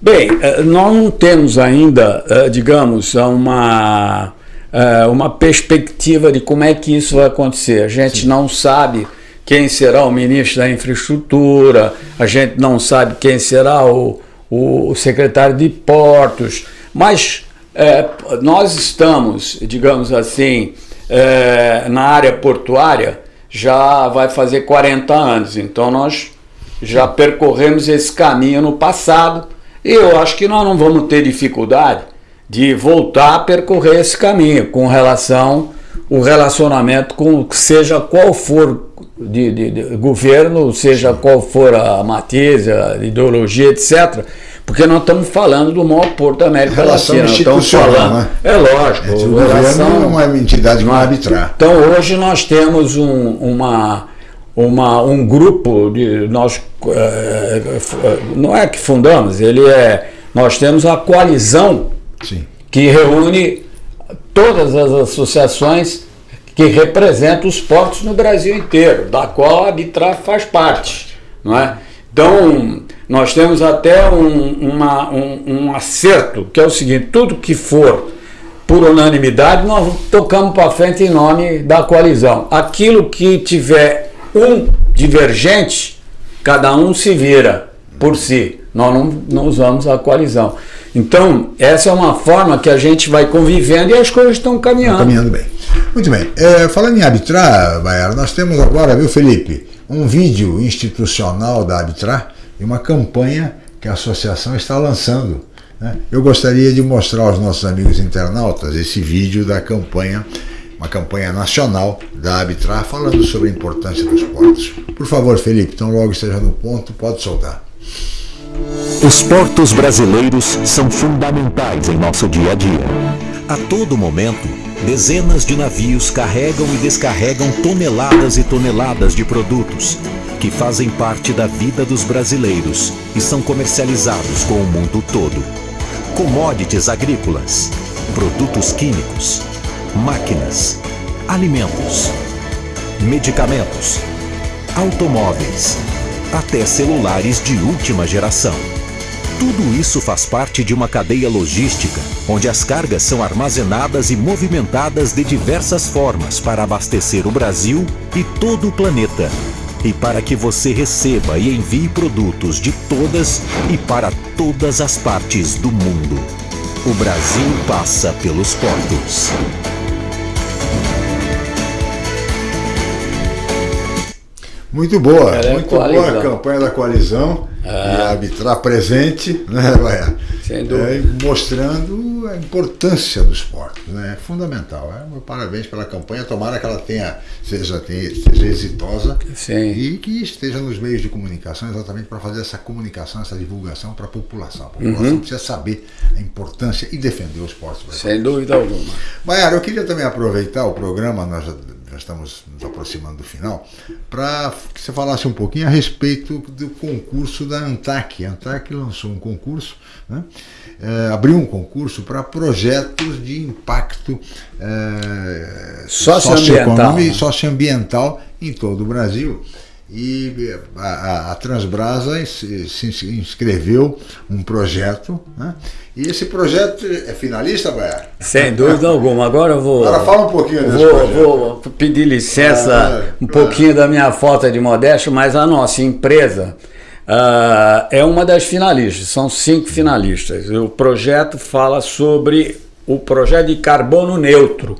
Bem, eh, nós não temos ainda, eh, digamos, uma, eh, uma perspectiva de como é que isso vai acontecer. A gente Sim. não sabe quem será o ministro da Infraestrutura, a gente não sabe quem será o, o secretário de Portos, mas é, nós estamos, digamos assim, é, na área portuária já vai fazer 40 anos, então nós já percorremos esse caminho no passado. E eu acho que nós não vamos ter dificuldade de voltar a percorrer esse caminho com relação o relacionamento com seja qual for de, de, de, governo, seja qual for a matriz, a ideologia, etc. Porque nós estamos falando do maior porto da América Latina. Estamos falando, né? É lógico. É, o governo é uma entidade que vai arbitrar. Então hoje nós temos um, uma, uma, um grupo de nós é, não é que fundamos, ele é nós temos a coalizão Sim. que reúne todas as associações que representa os portos no Brasil inteiro, da qual a Bitra faz parte. Não é? Então, nós temos até um, uma, um, um acerto, que é o seguinte: tudo que for por unanimidade, nós tocamos para frente em nome da coalizão. Aquilo que tiver um divergente, cada um se vira por si. Nós não, não usamos a coalizão. Então, essa é uma forma que a gente vai convivendo e as coisas estão caminhando. caminhando bem. Muito bem. É, falando em arbitrar, Baiara, nós temos agora, viu, Felipe, um vídeo institucional da arbitrar e uma campanha que a associação está lançando. Né? Eu gostaria de mostrar aos nossos amigos internautas esse vídeo da campanha, uma campanha nacional da arbitrar, falando sobre a importância dos portos. Por favor, Felipe, então logo esteja no ponto, pode soltar. Os portos brasileiros são fundamentais em nosso dia a dia. A todo momento, dezenas de navios carregam e descarregam toneladas e toneladas de produtos que fazem parte da vida dos brasileiros e são comercializados com o mundo todo. Commodities agrícolas, produtos químicos, máquinas, alimentos, medicamentos, automóveis, até celulares de última geração. Tudo isso faz parte de uma cadeia logística, onde as cargas são armazenadas e movimentadas de diversas formas para abastecer o Brasil e todo o planeta. E para que você receba e envie produtos de todas e para todas as partes do mundo. O Brasil passa pelos portos. Muito boa, é muito boa a campanha da coalizão ah. e a arbitrar presente, né, Baia? Sem dúvida. É, mostrando a importância do esporte, né? É fundamental. É, parabéns pela campanha, tomara que ela tenha, seja, tenha, seja exitosa Sim. e que esteja nos meios de comunicação exatamente para fazer essa comunicação, essa divulgação para a população. A população uhum. precisa saber a importância e defender o esporte. Sem dúvida alguma. Baiara, eu queria também aproveitar o programa, nós já estamos nos aproximando do final, para que você falasse um pouquinho a respeito do concurso da ANTAC. A ANTAC lançou um concurso, né? é, abriu um concurso para projetos de impacto é, socioambiental. socioambiental em todo o Brasil. E a, a, Transbrasa se, inscreveu um projeto, né? e esse projeto é finalista, Baiar? Sem dúvida alguma. Agora eu vou. Agora fala um pouquinho desse vou, projeto. vou pedir licença Ah, um claro. pouquinho da minha falta de modéstia, mas a nossa empresa ah, é uma das finalistas, são cinco finalistas. O projeto fala sobre o projeto de carbono neutro.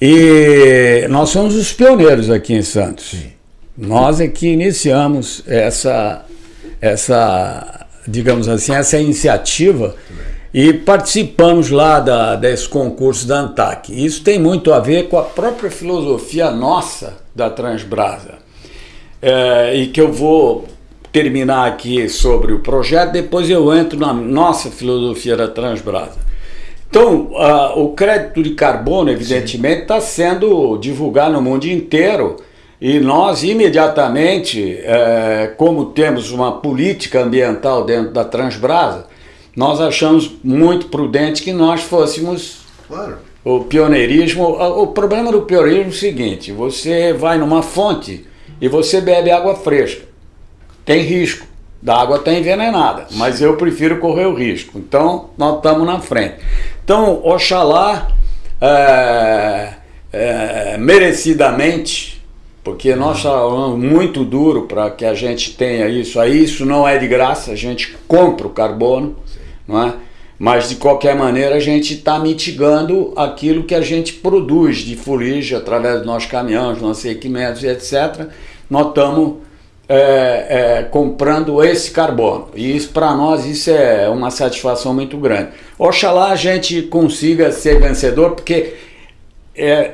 E nós somos os pioneiros aqui em Santos. Nós é que iniciamos essa, essa, digamos assim, essa iniciativa e participamos lá da, desse concurso da ANTAC. Isso tem muito a ver com a própria filosofia nossa da Transbrasa. É, e que eu vou terminar aqui sobre o projeto, depois eu entro na nossa filosofia da Transbrasa. Então, o crédito de carbono, evidentemente, está sendo divulgado no mundo inteiro e nós, imediatamente, eh, como temos uma política ambiental dentro da Transbrasa, nós achamos muito prudente que nós fôssemos Claro. o pioneirismo. O problema do pioneirismo é o seguinte: você vai numa fonte e você bebe água fresca. Tem risco, da água está envenenada, mas eu prefiro correr o risco. Então, nós estamos na frente. Então, Oxalá, é, é, merecidamente, porque nós trabalhamos muito duro para que a gente tenha isso aí, isso não é de graça, a gente compra o carbono, não é? Mas de qualquer maneira a gente está mitigando aquilo que a gente produz de fuligem através dos nossos caminhões, nossos equipamentos, etc. Nós estamos é, é, comprando esse carbono. E isso para nós isso é uma satisfação muito grande. Oxalá a gente consiga ser vencedor, porque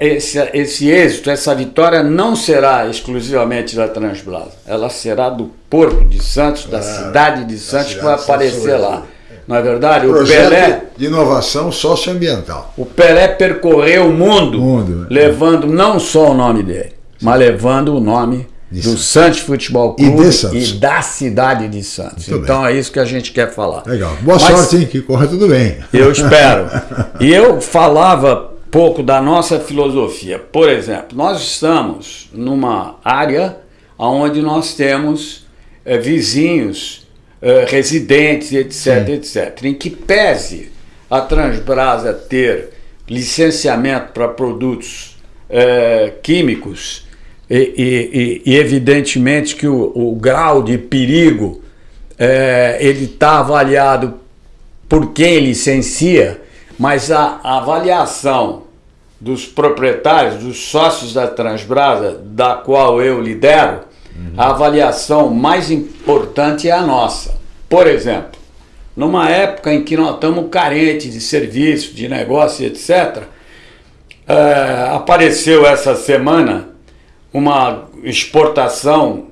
esse, esse êxito, essa vitória não será exclusivamente da Transbrasa. Ela será do Porto de Santos, da Claro, cidade de Santos, que vai Santos aparecer lá. Não é verdade? O Pelé, de inovação socioambiental. o Pelé percorreu o mundo, Mundo, é. levando não só o nome dele, mas levando o nome De do Santos. Santos Futebol E Clube Santos. e da cidade de Santos. Muito então é isso que a gente quer falar. Legal. Boa Mas- sorte, hein? Que corra tudo bem. Eu espero. E eu falava pouco da nossa filosofia. Por exemplo, nós estamos numa área onde nós temos eh, vizinhos, eh, residentes, etc, etc. Em que pese a Transbrasa ter licenciamento para produtos eh, químicos e, e- e- evidentemente que o, o grau de perigo ele está avaliado por quem licencia, mas a, avaliação dos proprietários, dos sócios da Transbrasa, da qual eu lidero, a avaliação mais importante é a nossa. Por exemplo, numa época em que nós estamos carentes de serviço, de negócio, etc., eh, apareceu essa semana uma exportação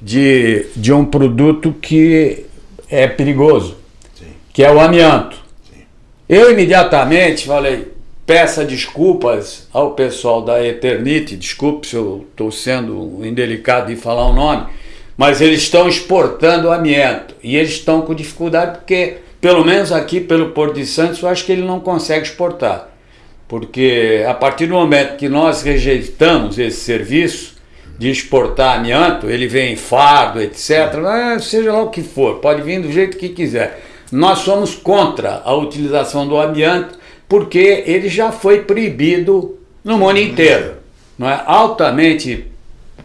de, de um produto que é perigoso, que é o amianto. Eu imediatamente falei, peça desculpas ao pessoal da Eternite, desculpe se eu estou sendo indelicado de falar o nome, mas eles estão exportando amianto e eles estão com dificuldade porque, pelo menos aqui pelo Porto de Santos, eu acho que ele não consegue exportar. Porque a partir do momento que nós rejeitamos esse serviço de exportar amianto, ele vem em fardo, etc., seja lá o que for, pode vir do jeito que quiser. Nós somos contra a utilização do amianto porque ele já foi proibido no mundo inteiro. Não é altamente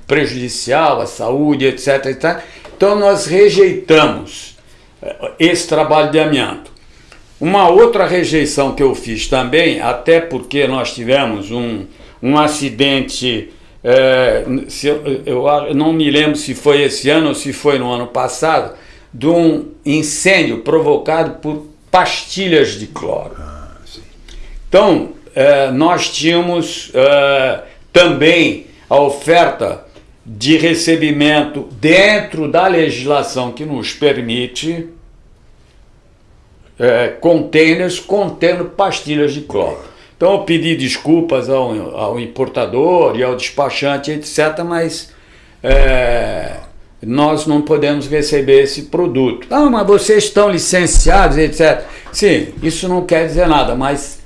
prejudicial à saúde, etc, etc. Então nós rejeitamos eh, esse trabalho de amianto. Uma outra rejeição que eu fiz também, até porque nós tivemos um, um acidente, se eu, eu não me lembro se foi esse ano ou se foi no ano passado, de um incêndio provocado por pastilhas de cloro. Então, eh, nós tínhamos eh, também a oferta de recebimento dentro da legislação que nos permite eh, containers contendo pastilhas de cloro. Então eu pedi desculpas ao, ao importador e ao despachante, etc., mas eh, nós não podemos receber esse produto. Ah, mas vocês estão licenciados, etc. Sim, isso não quer dizer nada, mas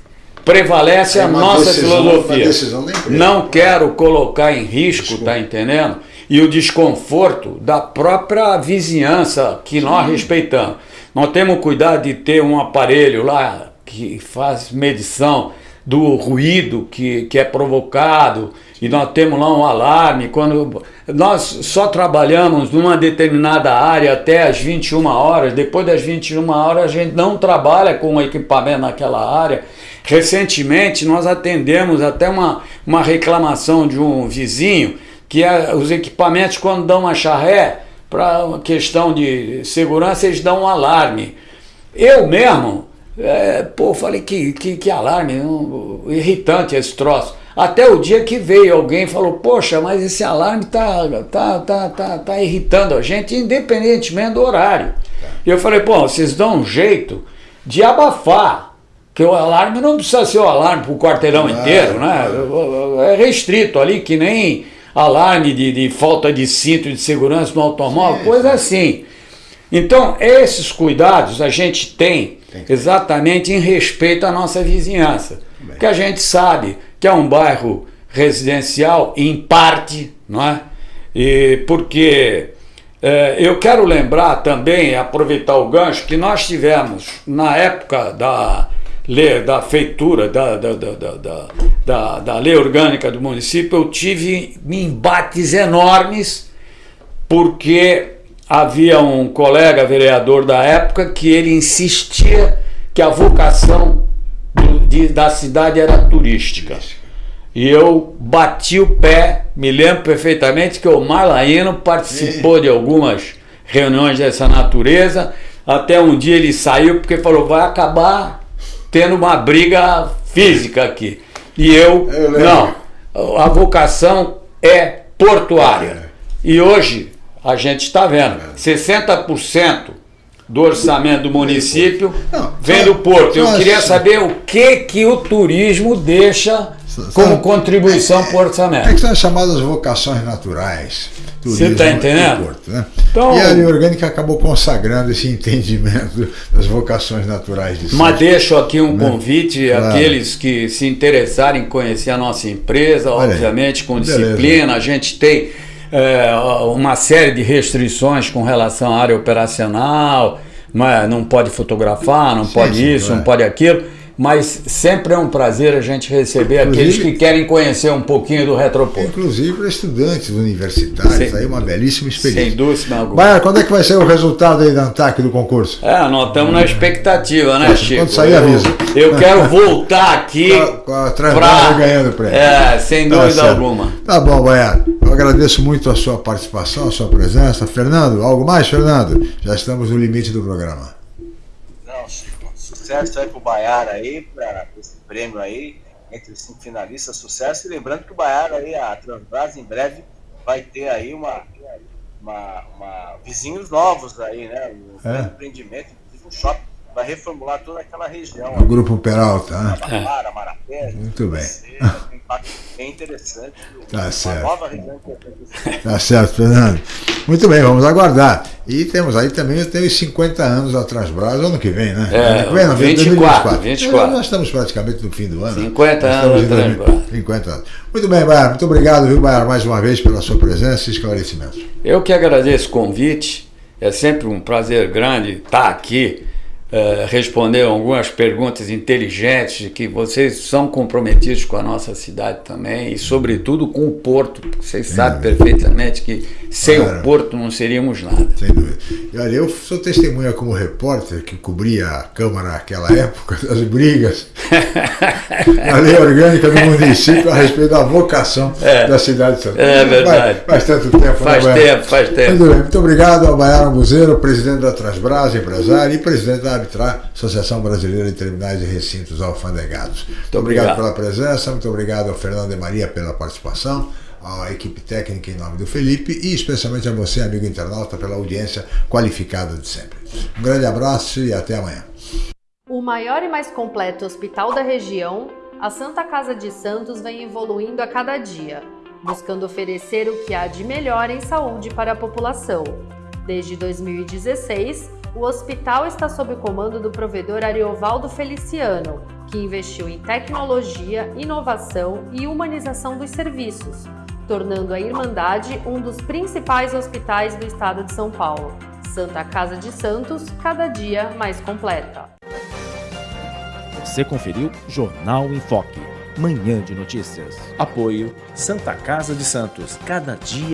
prevalece É a nossa decisão- filosofia. Não quero colocar em risco, tá entendendo? e o desconforto da própria vizinhança que nós respeitamos. Nós temos cuidado de ter um aparelho lá que faz medição do ruído que, que é provocado e nós temos lá um alarme. Quando nós só trabalhamos numa determinada área até as 21 horas, depois das 21 horas a gente não trabalha com o equipamento naquela área. Recentemente nós atendemos até uma, uma reclamação de um vizinho que é, os equipamentos quando dão uma charré para questão de segurança eles dão um alarme. Eu mesmo é, pô, falei que, que, que alarme, um, irritante esse troço. Até o dia que veio alguém e falou, poxa, mas esse alarme tá, tá, tá, tá, tá irritando a gente, independentemente do horário. E eu falei, pô, vocês dão um jeito de abafar, que o alarme não precisa ser o alarme para o quarteirão inteiro, né? É restrito ali, que nem alarme de, de falta de cinto de segurança no automóvel, Sim. coisa assim. Então, esses cuidados a gente tem exatamente em respeito à nossa vizinhança. Bem. Que a gente sabe que é um bairro residencial em parte, não é? E porque é, eu quero lembrar também, aproveitar o gancho, que nós tivemos na época da lei, da feitura, da, da, da, da, da lei orgânica do município, eu tive embates enormes porque havia um colega vereador da época que ele insistia que a vocação de, da cidade era turística. E eu bati o pé, me lembro perfeitamente que o Marlaíno participou de algumas reuniões dessa natureza. Até um dia ele saiu porque falou: vai acabar tendo uma briga física aqui. E eu, eu não, a vocação é portuária. E hoje a gente está vendo. 60% do orçamento do município não, vem do porto. Eu queria saber o que, que o turismo deixa como contribuição para o orçamento. É que são as chamadas vocações naturais. Você está entendendo? Porto, né? então, e a lei orgânica acabou consagrando esse entendimento das vocações naturais de Mas deixo aqui um né? convite claro. àqueles que se interessarem em conhecer a nossa empresa, Olha obviamente aí. com disciplina. Beleza. A gente tem é, uma série de restrições com relação à área operacional, não, é, não pode fotografar, não sim, pode sim, isso, é. não pode aquilo mas sempre é um prazer a gente receber inclusive, aqueles que querem conhecer um pouquinho do Retroporto. Inclusive para estudantes universitários, sem, aí uma belíssima experiência. Sem dúvida alguma. Baia, quando é que vai ser o resultado aí da ANTAC do concurso? É, nós estamos na expectativa, né, Chico? Quando sair, avisa. Eu, eu quero voltar aqui com a, com a ganhando prêmio. É, sem tá dúvida alguma. Tá bom, Baia. Eu agradeço muito a sua participação, a sua presença. Fernando, algo mais, Fernando? Já estamos no limite do programa sucesso aí pro Baiara aí, para esse prêmio aí, entre os cinco finalistas, sucesso. E lembrando que o Baiara aí, a Transbras, em breve vai ter aí uma, uma, uma vizinhos novos aí, né? Um é. empreendimento, inclusive um shopping, vai reformular toda aquela região. O Grupo Peralta, né? Marapé. Muito bem. Impacto bem interessante. Tá certo. Nova região Tá certo, Fernando. Muito bem, vamos aguardar. E temos aí também os 50 anos da Transbras, ano que vem, né? É, ano que vem, não, 24, 24. Nós estamos praticamente no fim do ano. 50 anos da Transbras. 50 anos. Muito bem, Baiar, muito obrigado, viu, Baiar, mais uma vez pela sua presença e esclarecimentos. Eu que agradeço o convite. É sempre um prazer grande estar aqui uh, responder algumas perguntas inteligentes, que vocês são comprometidos com a nossa cidade também e, sobretudo, com o porto. Vocês sem sabem perfeitamente que sem claro. o porto não seríamos nada. Sem dúvida. E olha, eu sou testemunha como repórter que cobria a Câmara naquela época das brigas na lei orgânica do município a respeito da vocação é. da cidade de Santana. É verdade. Faz, faz tanto tempo, Faz né, tempo, faz tempo. Muito, bem, muito obrigado ao Baiano Buzeiro, presidente da Transbras, empresário e presidente da Arbitrar, Associação Brasileira de Terminais e Recintos Alfandegados. Muito obrigado, obrigado pela presença, muito obrigado ao Fernando e Maria pela participação, à equipe técnica em nome do Felipe e especialmente a você, amigo internauta, pela audiência qualificada de sempre. Um grande abraço e até amanhã. O maior e mais completo hospital da região, a Santa Casa de Santos vem evoluindo a cada dia, buscando oferecer o que há de melhor em saúde para a população. Desde 2016, o hospital está sob o comando do provedor Ariovaldo Feliciano, que investiu em tecnologia, inovação e humanização dos serviços, tornando a Irmandade um dos principais hospitais do estado de São Paulo. Santa Casa de Santos, cada dia mais completa. Você conferiu Jornal em Foque, manhã de notícias. Apoio Santa Casa de Santos, cada dia